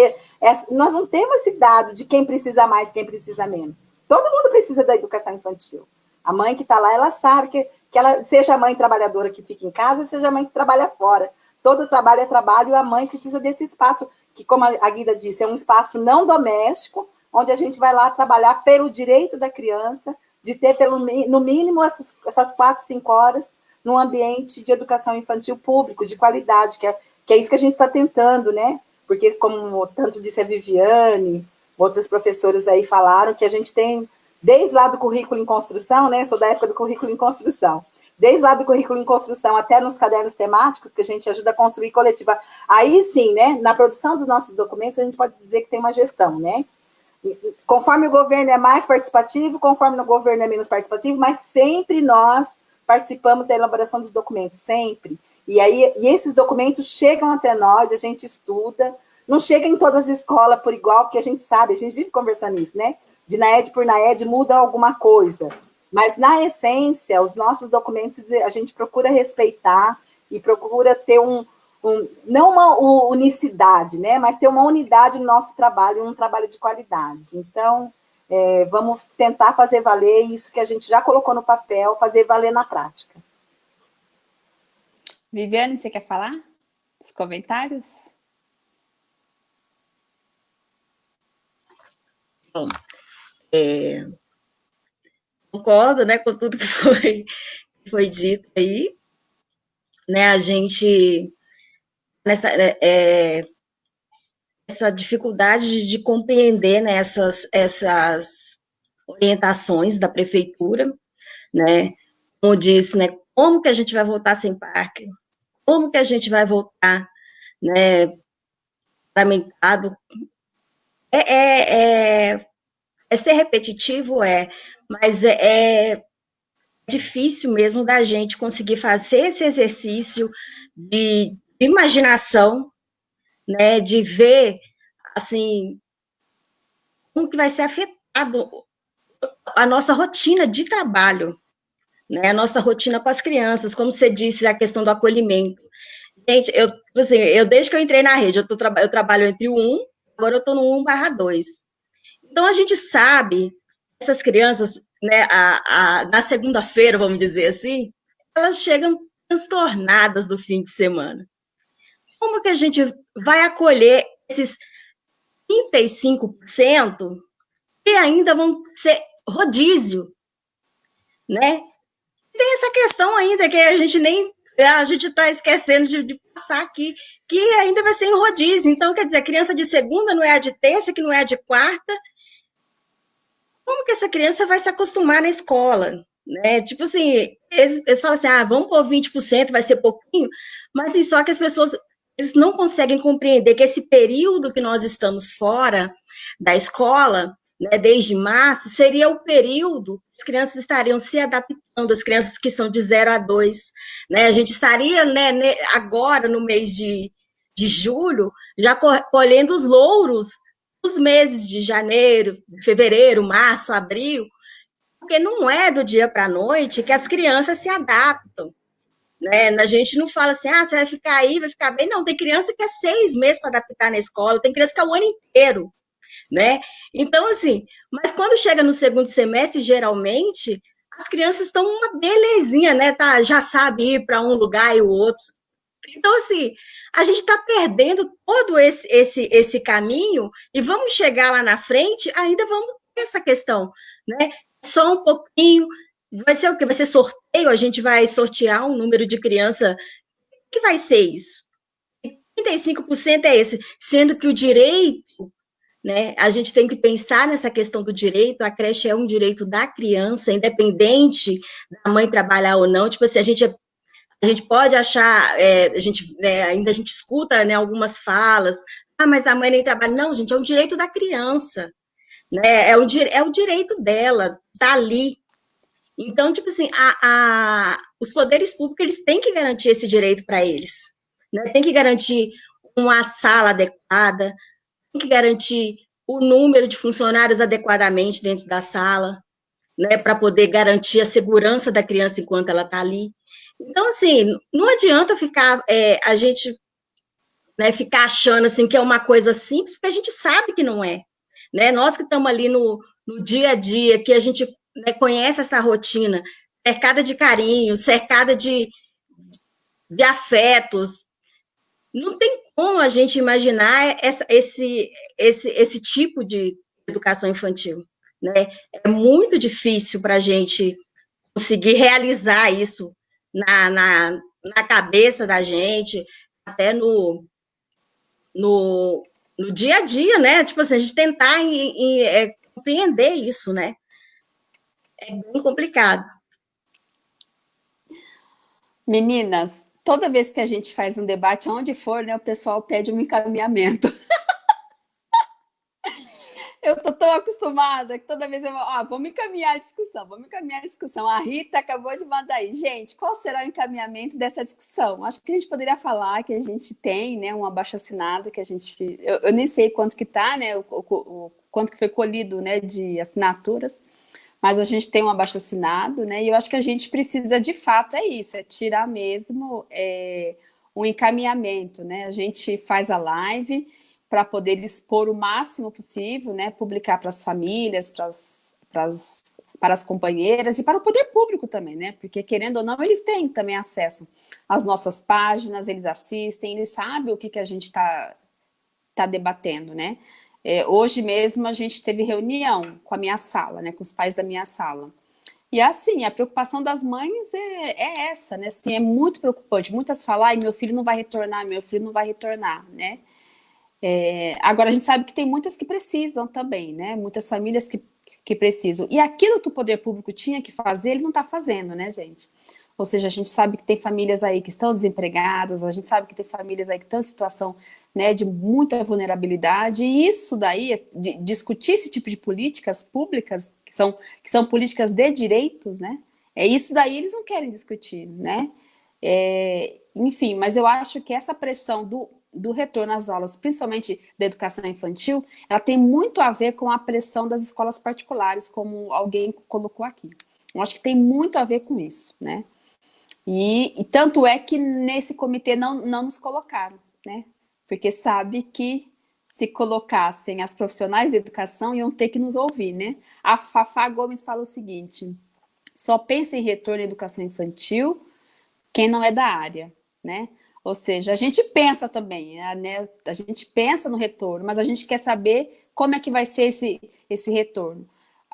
B: Nós não temos esse dado de quem precisa mais, quem precisa menos. Todo mundo precisa da educação infantil. A mãe que está lá, ela sabe que, que ela, seja a mãe trabalhadora que fica em casa, seja a mãe que trabalha fora. Todo trabalho é trabalho e a mãe precisa desse espaço, que como a Guida disse, é um espaço não doméstico, onde a gente vai lá trabalhar pelo direito da criança, de ter pelo, no mínimo essas, essas quatro, cinco horas num ambiente de educação infantil público, de qualidade, que é, que é isso que a gente está tentando, né? Porque, como tanto disse a Viviane, outras professoras aí falaram, que a gente tem, desde lá do currículo em construção, né? Sou da época do currículo em construção. Desde lá do currículo em construção até nos cadernos temáticos, que a gente ajuda a construir coletiva. Aí sim, né? Na produção dos nossos documentos, a gente pode dizer que tem uma gestão, né? Conforme o governo é mais participativo, conforme o governo é menos participativo, mas sempre nós participamos da elaboração dos documentos, sempre. E aí, e esses documentos chegam até nós, a gente estuda, não chega em todas as escolas por igual, porque a gente sabe, a gente vive conversando isso, né? De NAED por NAED muda alguma coisa. Mas, na essência, os nossos documentos a gente procura respeitar e procura ter um, um não uma unicidade, né? Mas ter uma unidade no nosso trabalho, um trabalho de qualidade. Então, é, vamos tentar fazer valer isso que a gente já colocou no papel, fazer valer na prática.
A: Viviane, você quer falar? Os comentários?
C: Bom, é, concordo né, com tudo que foi, foi dito aí. Né, a gente, nessa, é, essa dificuldade de compreender né, essas, essas orientações da prefeitura, né, como disse, né, como que a gente vai voltar sem parque, como que a gente vai voltar, né, paramentado, é, é, é, é, ser repetitivo, é, mas é, é difícil mesmo da gente conseguir fazer esse exercício de imaginação, né, de ver, assim, como que vai ser afetado a nossa rotina de trabalho, né, a nossa rotina com as crianças, como você disse, a questão do acolhimento. Gente, eu, assim, eu desde que eu entrei na rede, eu, tô, eu trabalho entre o 1, agora eu estou no 1 barra 2. Então, a gente sabe, essas crianças, né, a, a, na segunda-feira, vamos dizer assim, elas chegam transtornadas do fim de semana. Como que a gente vai acolher esses 35% que ainda vão ser rodízio, né? Tem essa questão ainda que a gente nem a gente está esquecendo de, de, passar aqui, que ainda vai ser em rodízio. Então, quer dizer, criança de segunda não é a de terça, que não é a de quarta. Como que essa criança vai se acostumar na escola? Né? Tipo assim, eles, eles falam assim, ah, vamos pôr 20%, vai ser pouquinho, mas assim, só que as pessoas eles não conseguem compreender que esse período que nós estamos fora da escola, né, desde março, seria o período as crianças estariam se adaptando, as crianças que são de 0 a 2, né, a gente estaria, né, agora, no mês de, de julho, já colhendo os louros dos meses de janeiro, fevereiro, março, abril, porque não é do dia para a noite que as crianças se adaptam, né? A gente não fala assim, ah, você vai ficar aí, vai ficar bem. Não, tem criança que é seis meses para adaptar na escola, tem criança que é o ano inteiro, né? Então, assim, mas quando chega no segundo semestre, geralmente, as crianças estão uma belezinha, né? Tá, já sabe ir para um lugar e o outro. Então, assim, a gente está perdendo todo esse, esse, esse caminho e vamos chegar lá na frente, ainda vamos ter essa questão, né? Só um pouquinho, Vai ser o quê? Vai ser sorteio? A gente vai sortear um número de criança. O que vai ser isso? 35% é esse, sendo que o direito, né, a gente tem que pensar nessa questão do direito, a creche é um direito da criança, independente da mãe trabalhar ou não, tipo assim, a gente, a gente pode achar, é, a gente, né, ainda a gente escuta, né, algumas falas, ah, mas a mãe nem trabalha. Não, gente, é um direito da criança, né? É, um, é o direito dela, tá ali. Então, tipo assim, a, a, os poderes públicos, eles têm que garantir esse direito para eles, né? Tem que garantir uma sala adequada, tem que garantir o número de funcionários adequadamente dentro da sala, né, para poder garantir a segurança da criança enquanto ela está ali. Então, assim, não adianta ficar, é, a gente né, ficar achando assim que é uma coisa simples, porque a gente sabe que não é. Né? Nós que estamos ali no, no dia a dia, que a gente né, conhece essa rotina, cercada de carinho, cercada de, de afetos, não tem como a gente imaginar essa, esse, esse, esse tipo de educação infantil. Né? É muito difícil para a gente conseguir realizar isso na, na, na cabeça da gente, até no, no, no dia a dia, né? Tipo assim, a gente tentar em, em, é, compreender isso, né? É bem complicado.
A: Meninas, toda vez que a gente faz um debate, onde for, né, o pessoal pede um encaminhamento. eu tô tão acostumada que toda vez eu ah, vamos encaminhar a discussão, vamos encaminhar a discussão. A Rita acabou de mandar aí. Gente, qual será o encaminhamento dessa discussão? Acho que a gente poderia falar que a gente tem né, um abaixo-assinado, que a gente... Eu, eu, nem sei quanto que tá, né, o, o, o, quanto que foi colhido né, de assinaturas, mas a gente tem um abaixo-assinado, né, e eu acho que a gente precisa, de fato, é isso, é tirar mesmo é, um encaminhamento, né, a gente faz a live para poder expor o máximo possível, né, publicar para as famílias, para as, para as, para as companheiras e para o poder público também, né, porque querendo ou não, eles têm também acesso às nossas páginas, eles assistem, eles sabem o que, que a gente está tá debatendo, né. É, hoje mesmo a gente teve reunião com a minha sala, né, com os pais da minha sala. E assim, a preocupação das mães é, é essa, né? Assim, é muito preocupante. Muitas falam, ai, meu filho não vai retornar, meu filho não vai retornar, né? É, agora, a gente sabe que tem muitas que precisam também, né? Muitas famílias que, que precisam. E aquilo que o poder público tinha que fazer, ele não está fazendo, né, gente? Ou seja, a gente sabe que tem famílias aí que estão desempregadas, a gente sabe que tem famílias aí que estão em situação né, de muita vulnerabilidade, e isso daí, discutir esse tipo de políticas públicas, que são, que são políticas de direitos, né? É isso daí eles não querem discutir, né? É, enfim, mas eu acho que essa pressão do do retorno às aulas, principalmente da educação infantil, ela tem muito a ver com a pressão das escolas particulares, como alguém colocou aqui. Eu acho que tem muito a ver com isso, né? E, e tanto é que nesse comitê não, não nos colocaram, né? Porque sabe que se colocassem as profissionais de educação, iam ter que nos ouvir, né? A Fafá Gomes fala o seguinte, só pensa em retorno à educação infantil quem não é da área, né? Ou seja, a gente pensa também, né? a gente pensa no retorno, mas a gente quer saber como é que vai ser esse, esse retorno.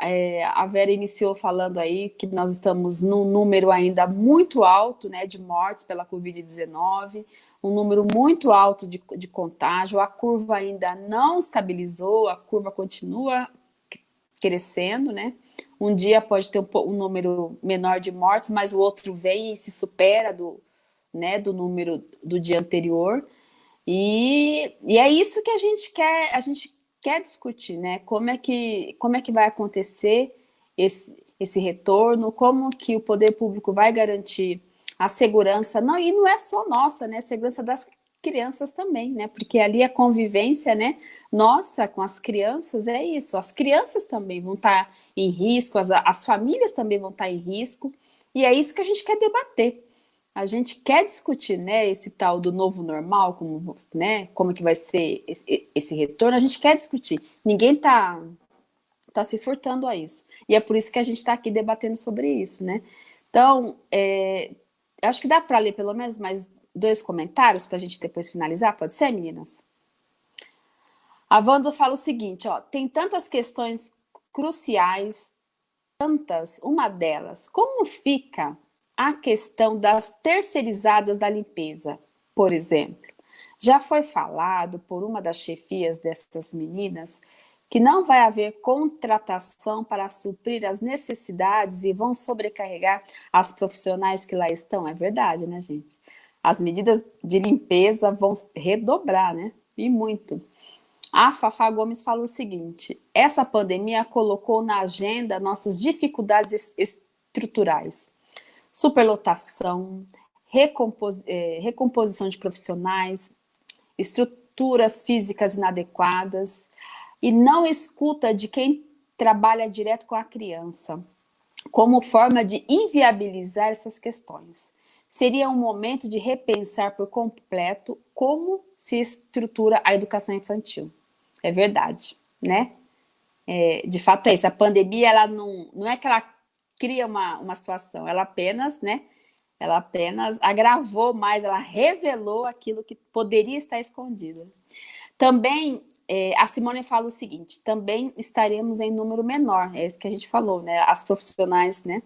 A: É, a Vera iniciou falando aí que nós estamos num número ainda muito alto né, de mortes pela Covid-19, um número muito alto de, de contágio, a curva ainda não estabilizou, a curva continua crescendo, né? Um dia pode ter um, um número menor de mortes, mas o outro vem e se supera do, né, do número do dia anterior. E, e é isso que a gente quer, a gente quer discutir, né? Como é que, como é que vai acontecer esse, esse retorno, como que o poder público vai garantir a segurança, não, e não é só nossa, né? A segurança das crianças também, né? Porque ali a convivência, né? Nossa, com as crianças é isso. As crianças também vão estar em risco, as, as famílias também vão estar em risco. E é isso que a gente quer debater a gente quer discutir, né, esse tal do novo normal, como, né, como que vai ser esse, esse retorno, a gente quer discutir. Ninguém está tá se furtando a isso. E é por isso que a gente está aqui debatendo sobre isso, né. Então, é, acho que dá para ler pelo menos mais dois comentários para a gente depois finalizar, pode ser, meninas? A Wanda fala o seguinte, ó, tem tantas questões cruciais, tantas, uma delas, como fica a questão das terceirizadas da limpeza, por exemplo. Já foi falado por uma das chefias dessas meninas que não vai haver contratação para suprir as necessidades e vão sobrecarregar as profissionais que lá estão. É verdade, né, gente? As medidas de limpeza vão redobrar, né? E muito. A Fafá Gomes falou o seguinte, essa pandemia colocou na agenda nossas dificuldades estruturais. Superlotação, recompos, é, recomposição de profissionais, estruturas físicas inadequadas e não escuta de quem trabalha direto com a criança, como forma de inviabilizar essas questões. Seria um momento de repensar por completo como se estrutura a educação infantil. É verdade, né? É, de fato é isso, a pandemia, ela não, não é que ela cria uma, uma situação, ela apenas, né, ela apenas agravou mais, ela revelou aquilo que poderia estar escondido. Também, é, a Simone fala o seguinte, também estaremos em número menor, é isso que a gente falou, né, as profissionais, né,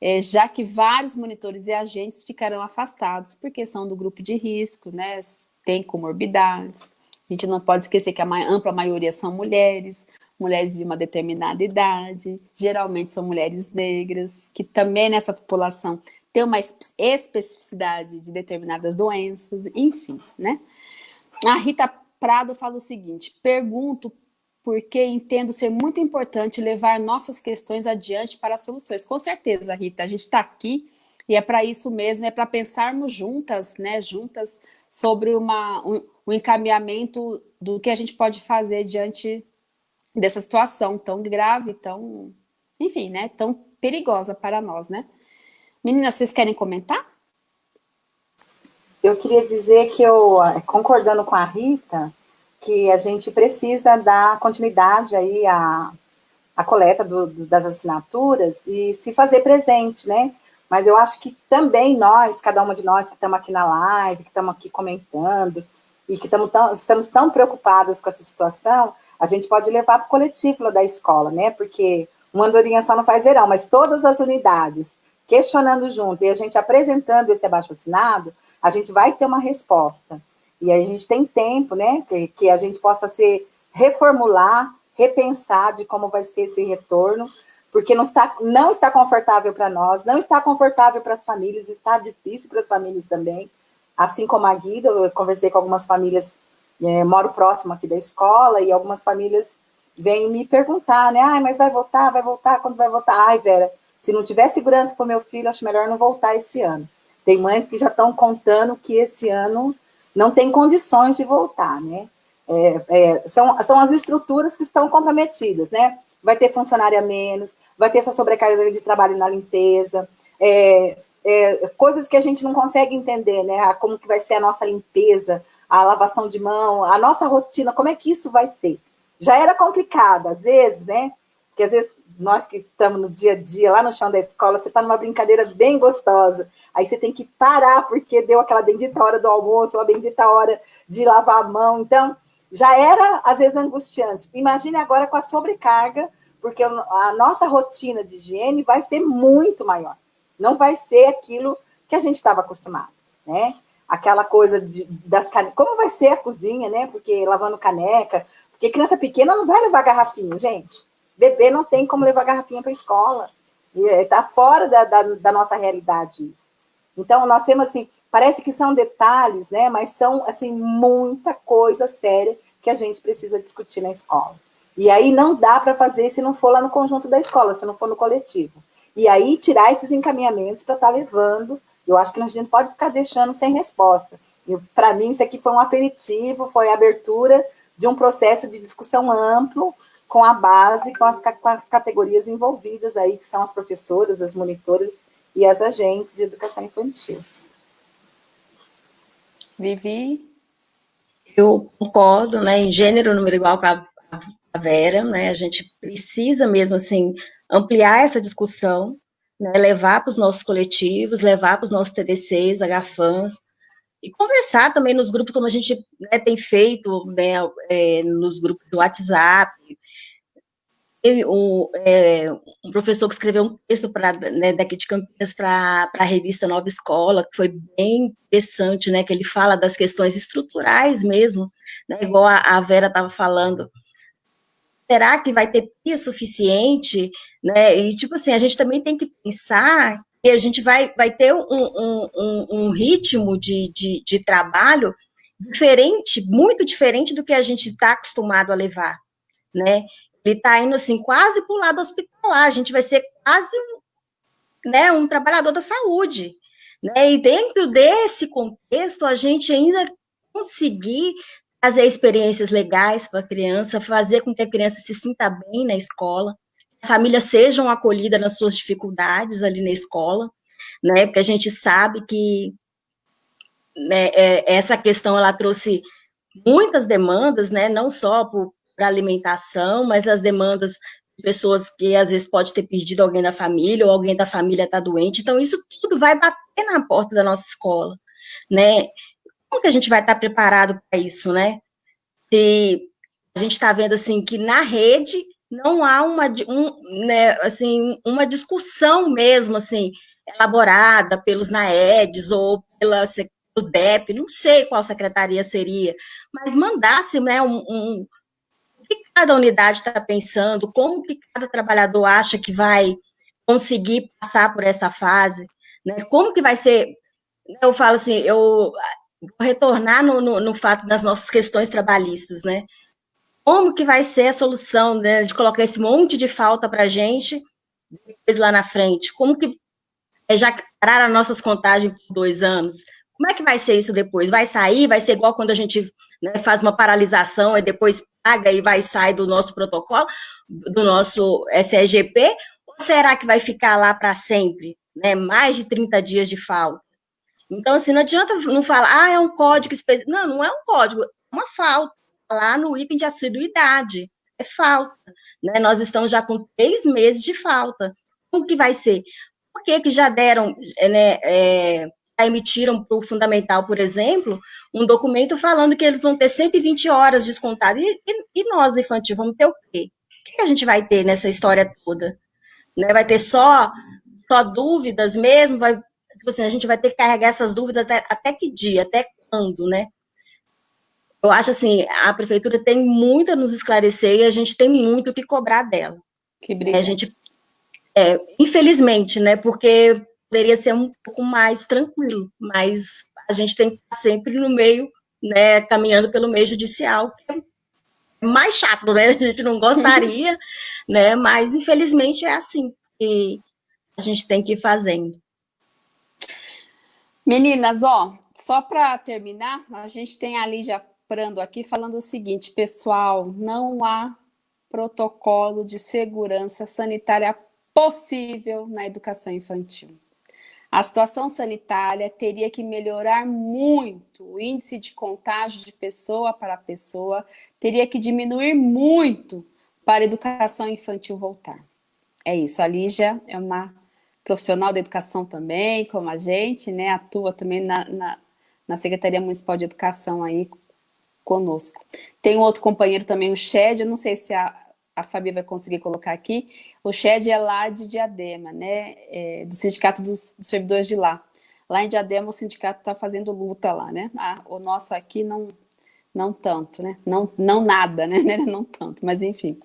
A: é, já que vários monitores e agentes ficarão afastados, porque são do grupo de risco, né, têm comorbidades, a gente não pode esquecer que a ampla maioria são mulheres, mulheres de uma determinada idade, geralmente são mulheres negras, que também nessa população tem uma especificidade de determinadas doenças, enfim, né? A Rita Prado fala o seguinte, pergunto porque entendo ser muito importante levar nossas questões adiante para soluções. Com certeza, Rita, a gente está aqui e é para isso mesmo, é para pensarmos juntas, né, juntas, sobre uma, um, um, encaminhamento do que a gente pode fazer diante dessa situação tão grave, tão, enfim, né, tão perigosa para nós, né. Meninas, vocês querem comentar?
B: Eu queria dizer que eu, concordando com a Rita, que a gente precisa dar continuidade aí à, à coleta do, das assinaturas e se fazer presente, né, mas eu acho que também nós, cada uma de nós que estamos aqui na live, que estamos aqui comentando, e que tão, estamos tão preocupadas com essa situação, a gente pode levar para o coletivo da escola, né? Porque uma andorinha só não faz verão, mas todas as unidades questionando junto e a gente apresentando esse abaixo-assinado, a gente vai ter uma resposta. E a gente tem tempo, né? Que, que a gente possa se reformular, repensar de como vai ser esse retorno, porque não está, não está confortável para nós, não está confortável para as famílias, está difícil para as famílias também. Assim como a Guida, eu conversei com algumas famílias, é, moro próximo aqui da escola, e algumas famílias vêm me perguntar, né? Ai, mas vai voltar, vai voltar, quando vai voltar? Ai, Vera, se não tiver segurança para o meu filho, acho melhor não voltar esse ano. Tem mães que já estão contando que esse ano não tem condições de voltar, né? É, é, são, são as estruturas que estão comprometidas, né? vai ter funcionário a menos, vai ter essa sobrecarga de trabalho na limpeza, é, é, coisas que a gente não consegue entender, né? Como que vai ser a nossa limpeza, a lavação de mão, a nossa rotina, como é que isso vai ser? Já era complicado, às vezes, né? Porque às vezes nós que estamos no dia a dia, lá no chão da escola, você está numa brincadeira bem gostosa, aí você tem que parar porque deu aquela bendita hora do almoço, a bendita hora de lavar a mão, então já era, às vezes, angustiante. Imagine agora com a sobrecarga, porque a nossa rotina de higiene vai ser muito maior. Não vai ser aquilo que a gente estava acostumado, né? Aquela coisa de, das canecas. Como vai ser a cozinha, né? Porque lavando caneca. Porque criança pequena não vai levar garrafinha, gente. Bebê não tem como levar garrafinha para a escola. Está fora da, da, da nossa realidade isso. Então, nós temos, assim, Parece que são detalhes, né? Mas são, assim, muita coisa séria que a gente precisa discutir na escola. E aí não dá para fazer se não for lá no conjunto da escola, se não for no coletivo. E aí tirar esses encaminhamentos para estar tá levando, eu acho que a gente pode ficar deixando sem resposta. Para mim, isso aqui foi um aperitivo, foi a abertura de um processo de discussão amplo com a base, com as, com as categorias envolvidas aí, que são as professoras, as monitoras e as agentes de educação infantil.
C: Vivi? Eu concordo, né, em gênero, número igual com a, a Vera, né, a gente precisa mesmo, assim, ampliar essa discussão, né, levar para os nossos coletivos, levar para os nossos TDCs, HFANs, e conversar também nos grupos, como a gente né, tem feito, né, é, nos grupos do WhatsApp, um, é, um, professor que escreveu um texto pra, né, daqui de Campinas para a revista Nova Escola, que foi bem interessante, né, que ele fala das questões estruturais mesmo, né, igual a, a Vera estava falando. Será que vai ter pia suficiente? Né? E, tipo assim, a gente também tem que pensar que a gente vai, vai ter um, um, um, um ritmo de, de, de trabalho diferente, muito diferente do que a gente está acostumado a levar, né? Ele está indo assim quase para o lado hospitalar. A gente vai ser quase né, um trabalhador da saúde, né? E dentro desse contexto, a gente ainda conseguir fazer experiências legais para a criança, fazer com que a criança se sinta bem na escola, as famílias sejam acolhidas nas suas dificuldades ali na escola, né? Porque a gente sabe que né, é, essa questão ela trouxe muitas demandas, né? Não só para alimentação, mas as demandas de pessoas que às vezes pode ter perdido alguém da família ou alguém da família está doente. Então isso tudo vai bater na porta da nossa escola, né? Como que a gente vai estar preparado para isso, né? Se a gente está vendo assim que na rede não há uma, um, né, assim, uma discussão mesmo, assim, elaborada pelos NAEDs ou pela pelo DEP, não sei qual secretaria seria, mas mandasse né, um, um o que cada unidade está pensando, como que cada trabalhador acha que vai conseguir passar por essa fase, né, como que vai ser, eu falo assim, eu retornar no, no, no fato das nossas questões trabalhistas, né, como que vai ser a solução né, de colocar esse monte de falta para a gente depois lá na frente? Como que é, já pararam nossas contagens por dois anos? Como é que vai ser isso depois? Vai sair? Vai ser igual quando a gente né, faz uma paralisação e depois paga e vai sair do nosso protocolo, do nosso SEGP? Ou será que vai ficar lá para sempre? Né, mais de 30 dias de falta? Então, assim, não adianta não falar, ah, é um código específico. Não, não é um código, é uma falta lá no item de assiduidade, é falta. Né? Nós estamos já com três meses de falta. Como que vai ser? Por que, que já deram, é, né, é, emitiram para o fundamental, por exemplo, um documento falando que eles vão ter 120 horas descontadas, e, e, e nós, infantil, vamos ter o quê? O que a gente vai ter nessa história toda? Né? Vai ter só, só dúvidas mesmo? Vai, assim, a gente vai ter que carregar essas dúvidas até, até que dia, até quando, né? eu acho assim, a prefeitura tem muito a nos esclarecer e a gente tem muito o que cobrar dela.
A: Que briga.
C: A gente, é, infelizmente, né, porque poderia ser um pouco mais tranquilo, mas a gente tem que estar sempre no meio, né, caminhando pelo meio judicial, que é mais chato, né, a gente não gostaria, né, mas infelizmente é assim que a gente tem que ir fazendo.
A: Meninas, ó, só para terminar, a gente tem ali já Prando aqui falando o seguinte, pessoal, não há protocolo de segurança sanitária possível na educação infantil. A situação sanitária teria que melhorar muito, o índice de contágio de pessoa para pessoa teria que diminuir muito para a educação infantil voltar. É isso, a Lígia é uma profissional da educação também, como a gente, né, atua também na, na, na Secretaria Municipal de Educação aí conosco. Tem um outro companheiro também, o Shed, eu não sei se a, a Fabi vai conseguir colocar aqui, o Shed é lá de Diadema, né, é, do Sindicato dos, dos, Servidores de lá. Lá em Diadema o sindicato está fazendo luta lá, né, ah, o nosso aqui não, não tanto, né, não, não nada, né, não tanto, mas enfim.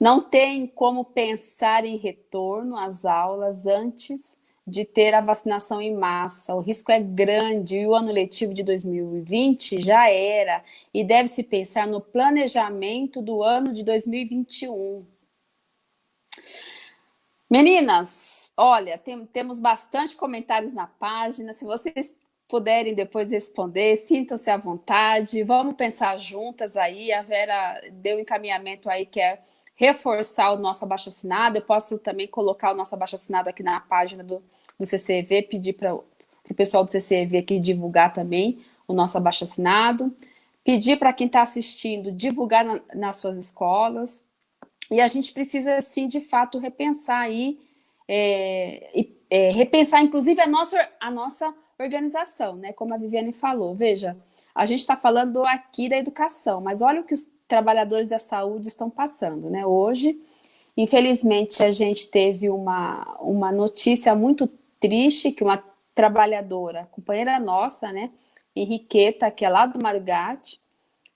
A: Não tem como pensar em retorno às aulas antes de ter a vacinação em massa. O risco é grande e o ano letivo de 2020 já era e deve-se pensar no planejamento do ano de 2021. Meninas, olha, tem, temos bastante comentários na página. Se vocês puderem depois responder, sintam-se à vontade. Vamos pensar juntas aí. A Vera deu um encaminhamento aí que é reforçar o nosso abaixo-assinado. Eu posso também colocar o nosso abaixo-assinado aqui na página do, do CCEV, pedir para o pessoal do CCEV aqui divulgar também o nosso abaixo-assinado. Pedir para quem está assistindo divulgar na, nas suas escolas. E a gente precisa, sim, de fato, repensar aí, é, é, repensar, inclusive, a nossa, a nossa organização, né? Como a Viviane falou. Veja, a gente está falando aqui da educação, mas olha o que os trabalhadores da saúde estão passando, né? Hoje, infelizmente, a gente teve uma, uma notícia muito triste que uma trabalhadora, companheira nossa, né, Henriqueta, que é lá do Marugate,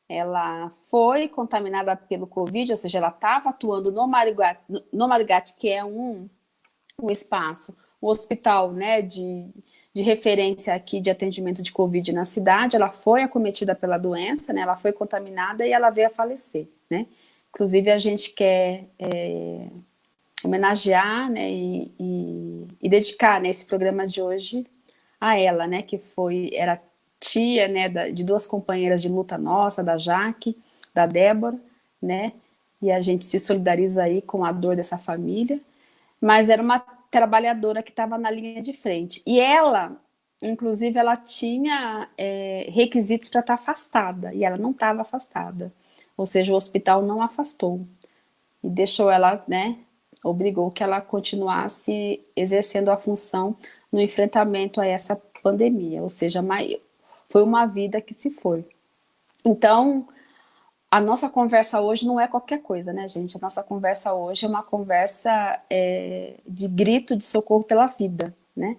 A: ela foi contaminada pelo Covid, ou seja, ela estava atuando no Marugate, no Marugate, que é um, um espaço, um hospital né, de, de referência aqui de atendimento de Covid na cidade, ela foi acometida pela doença, né, ela foi contaminada e ela veio a falecer, né. Inclusive, a gente quer é, homenagear né, e, e, e dedicar né, esse programa de hoje a ela, né, que foi, era tia né, da, de duas companheiras de luta nossa, da Jaque, da Débora, né, e a gente se solidariza aí com a dor dessa família, mas era uma trabalhadora que estava na linha de frente. E ela, inclusive, ela tinha é, requisitos para estar tá afastada, e ela não estava afastada. Ou seja, o hospital não afastou. E deixou ela, né, obrigou que ela continuasse exercendo a função no enfrentamento a essa pandemia. Ou seja, foi uma vida que se foi. Então, a nossa conversa hoje não é qualquer coisa, né, gente? A nossa conversa hoje é uma conversa é, de grito de socorro pela vida, né?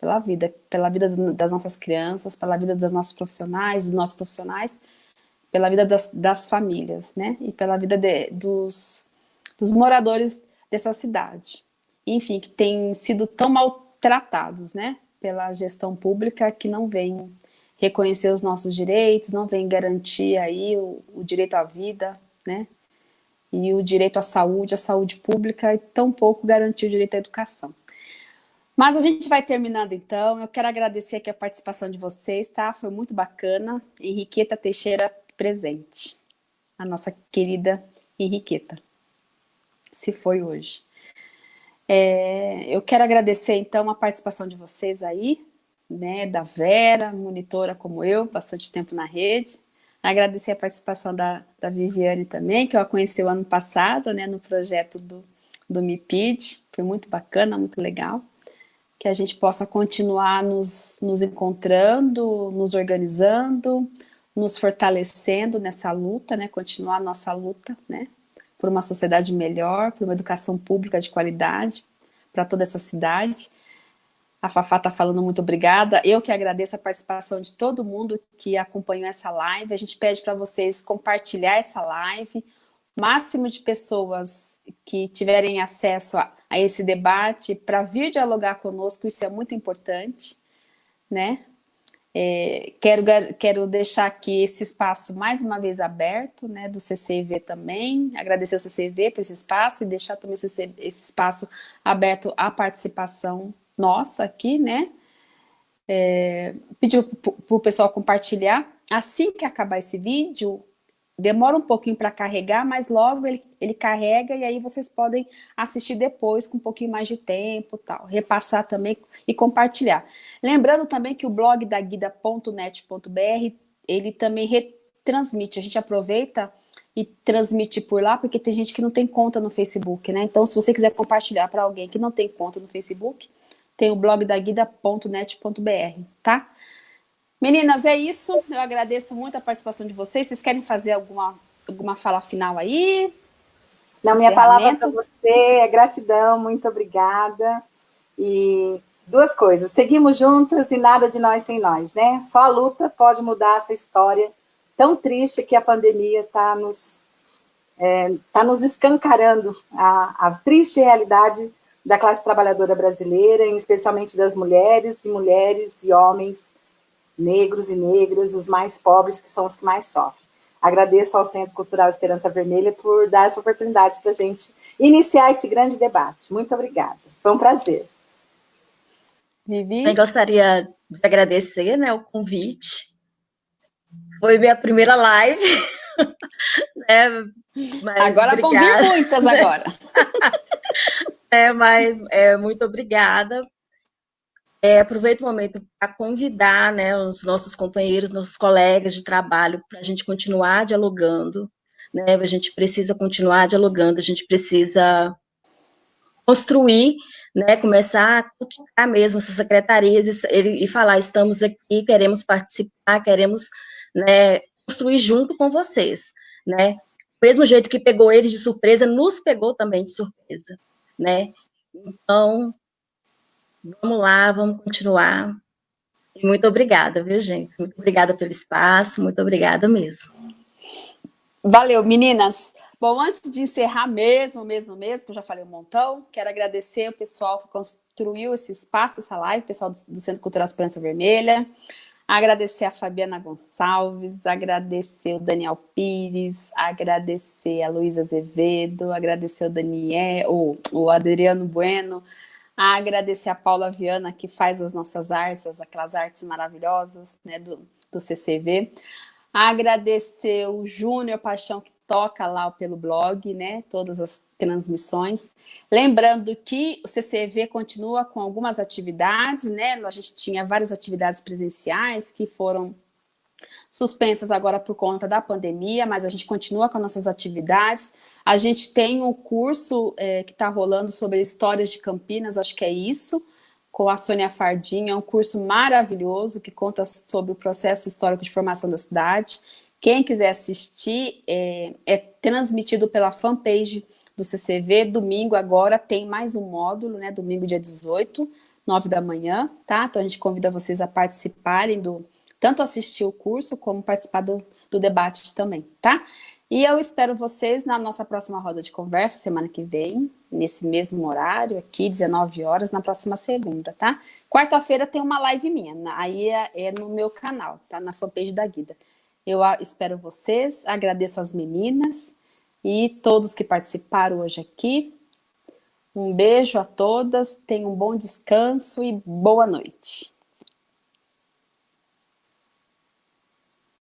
A: Pela vida, pela vida das nossas crianças, pela vida dos nossos profissionais, dos nossos profissionais, pela vida das, das famílias, né? E pela vida de, dos, dos moradores dessa cidade. Enfim, que têm sido tão maltratados, né? Pela gestão pública que não vem reconhecer os nossos direitos, não vem garantir aí o, o direito à vida, né? E o direito à saúde, à saúde pública, e tampouco garantir o direito à educação. Mas a gente vai terminando então, eu quero agradecer aqui a participação de vocês, tá? Foi muito bacana. Henriqueta Teixeira presente, a nossa querida Henriqueta, se foi hoje. É, eu quero agradecer então a participação de vocês aí, né, da Vera, monitora como eu, bastante tempo na rede. Agradecer a participação da, da Viviane também, que eu a conheci o ano passado, né, no projeto do, do MIPID, foi muito bacana, muito legal. Que a gente possa continuar nos, nos encontrando, nos organizando, nos fortalecendo nessa luta, né, continuar a nossa luta, né, por uma sociedade melhor, por uma educação pública de qualidade para toda essa cidade. A Fafá está falando muito obrigada. Eu que agradeço a participação de todo mundo que acompanhou essa live. A gente pede para vocês compartilhar essa live. Máximo de pessoas que tiverem acesso a, a esse debate para vir dialogar conosco, isso é muito importante, né? É, quero, quero deixar aqui esse espaço mais uma vez aberto, né, do CCV também, agradecer ao CCV por esse espaço e deixar também esse, esse espaço aberto à participação nossa aqui, né? É, pediu para o pessoal compartilhar. Assim que acabar esse vídeo, demora um pouquinho para carregar, mas logo ele, ele carrega e aí vocês podem assistir depois com um pouquinho mais de tempo, tal, repassar também e compartilhar. Lembrando também que o blog da guida.net.br, ele também retransmite, a gente aproveita e transmite por lá, porque tem gente que não tem conta no Facebook, né? Então, se você quiser compartilhar para alguém que não tem conta no Facebook, tem o blog da guida.net.br, tá? Meninas, é isso. Eu agradeço muito a participação de vocês. Vocês querem fazer alguma, alguma fala final aí?
B: Não, minha palavra para você é gratidão, muito obrigada. E duas coisas, seguimos juntas e nada de nós sem nós, né? Só a luta pode mudar essa história tão triste que a pandemia está nos, é, tá nos escancarando a, a triste realidade da classe trabalhadora brasileira, especialmente das mulheres e mulheres e homens negros e negras, os mais pobres, que são os que mais sofrem. Agradeço ao Centro Cultural Esperança Vermelha por dar essa oportunidade para a gente iniciar esse grande debate. Muito obrigada. Foi um prazer.
C: Vivi? Eu gostaria de agradecer né, o convite. Foi minha primeira live.
A: né, agora obrigada. vão vir muitas agora.
C: É, mas é, muito obrigada. É, aproveito o momento para convidar né, os nossos companheiros, nossos colegas de trabalho, para a gente continuar dialogando. Né? A gente precisa continuar dialogando, a gente precisa construir, né, começar a tocar mesmo essas secretarias e, e, falar, estamos aqui, queremos participar, queremos né, construir junto com vocês. Né? Do mesmo jeito que pegou eles de surpresa, nos pegou também de surpresa né? Então, vamos lá, vamos continuar. E muito obrigada, viu, gente? Muito obrigada pelo espaço, muito obrigada mesmo.
A: Valeu, meninas. Bom, antes de encerrar mesmo, mesmo, mesmo, que eu já falei um montão, quero agradecer o pessoal que construiu esse espaço, essa live, o pessoal do Centro Cultural Esperança Vermelha, agradecer a Fabiana Gonçalves, agradecer o Daniel Pires, agradecer a Luísa Azevedo, agradecer o Daniel, o, o Adriano Bueno, agradecer a Paula Viana, que faz as nossas artes, aquelas artes maravilhosas né, do, do CCV, agradecer o Júnior Paixão, que toca lá pelo blog, né, todas as transmissões. Lembrando que o CCV continua com algumas atividades, né, a gente tinha várias atividades presenciais que foram suspensas agora por conta da pandemia, mas a gente continua com nossas atividades. A gente tem um curso é, que está rolando sobre histórias de Campinas, acho que é isso, com a Sônia Fardinha, é um curso maravilhoso que conta sobre o processo histórico de formação da cidade. Quem quiser assistir, é, é transmitido pela fanpage do CCV, domingo agora tem mais um módulo, né, domingo dia 18, 9 da manhã, tá? Então a gente convida vocês a participarem do, tanto assistir o curso, como participar do, do debate também, tá? E eu espero vocês na nossa próxima roda de conversa, semana que vem, nesse mesmo horário, aqui, 19 horas, na próxima segunda, tá? Quarta-feira tem uma live minha, aí é, é no meu canal, tá? Na fanpage da Guida. Eu espero vocês, agradeço as meninas e todos que participaram hoje aqui. Um beijo a todas, tenham um bom descanso e boa noite.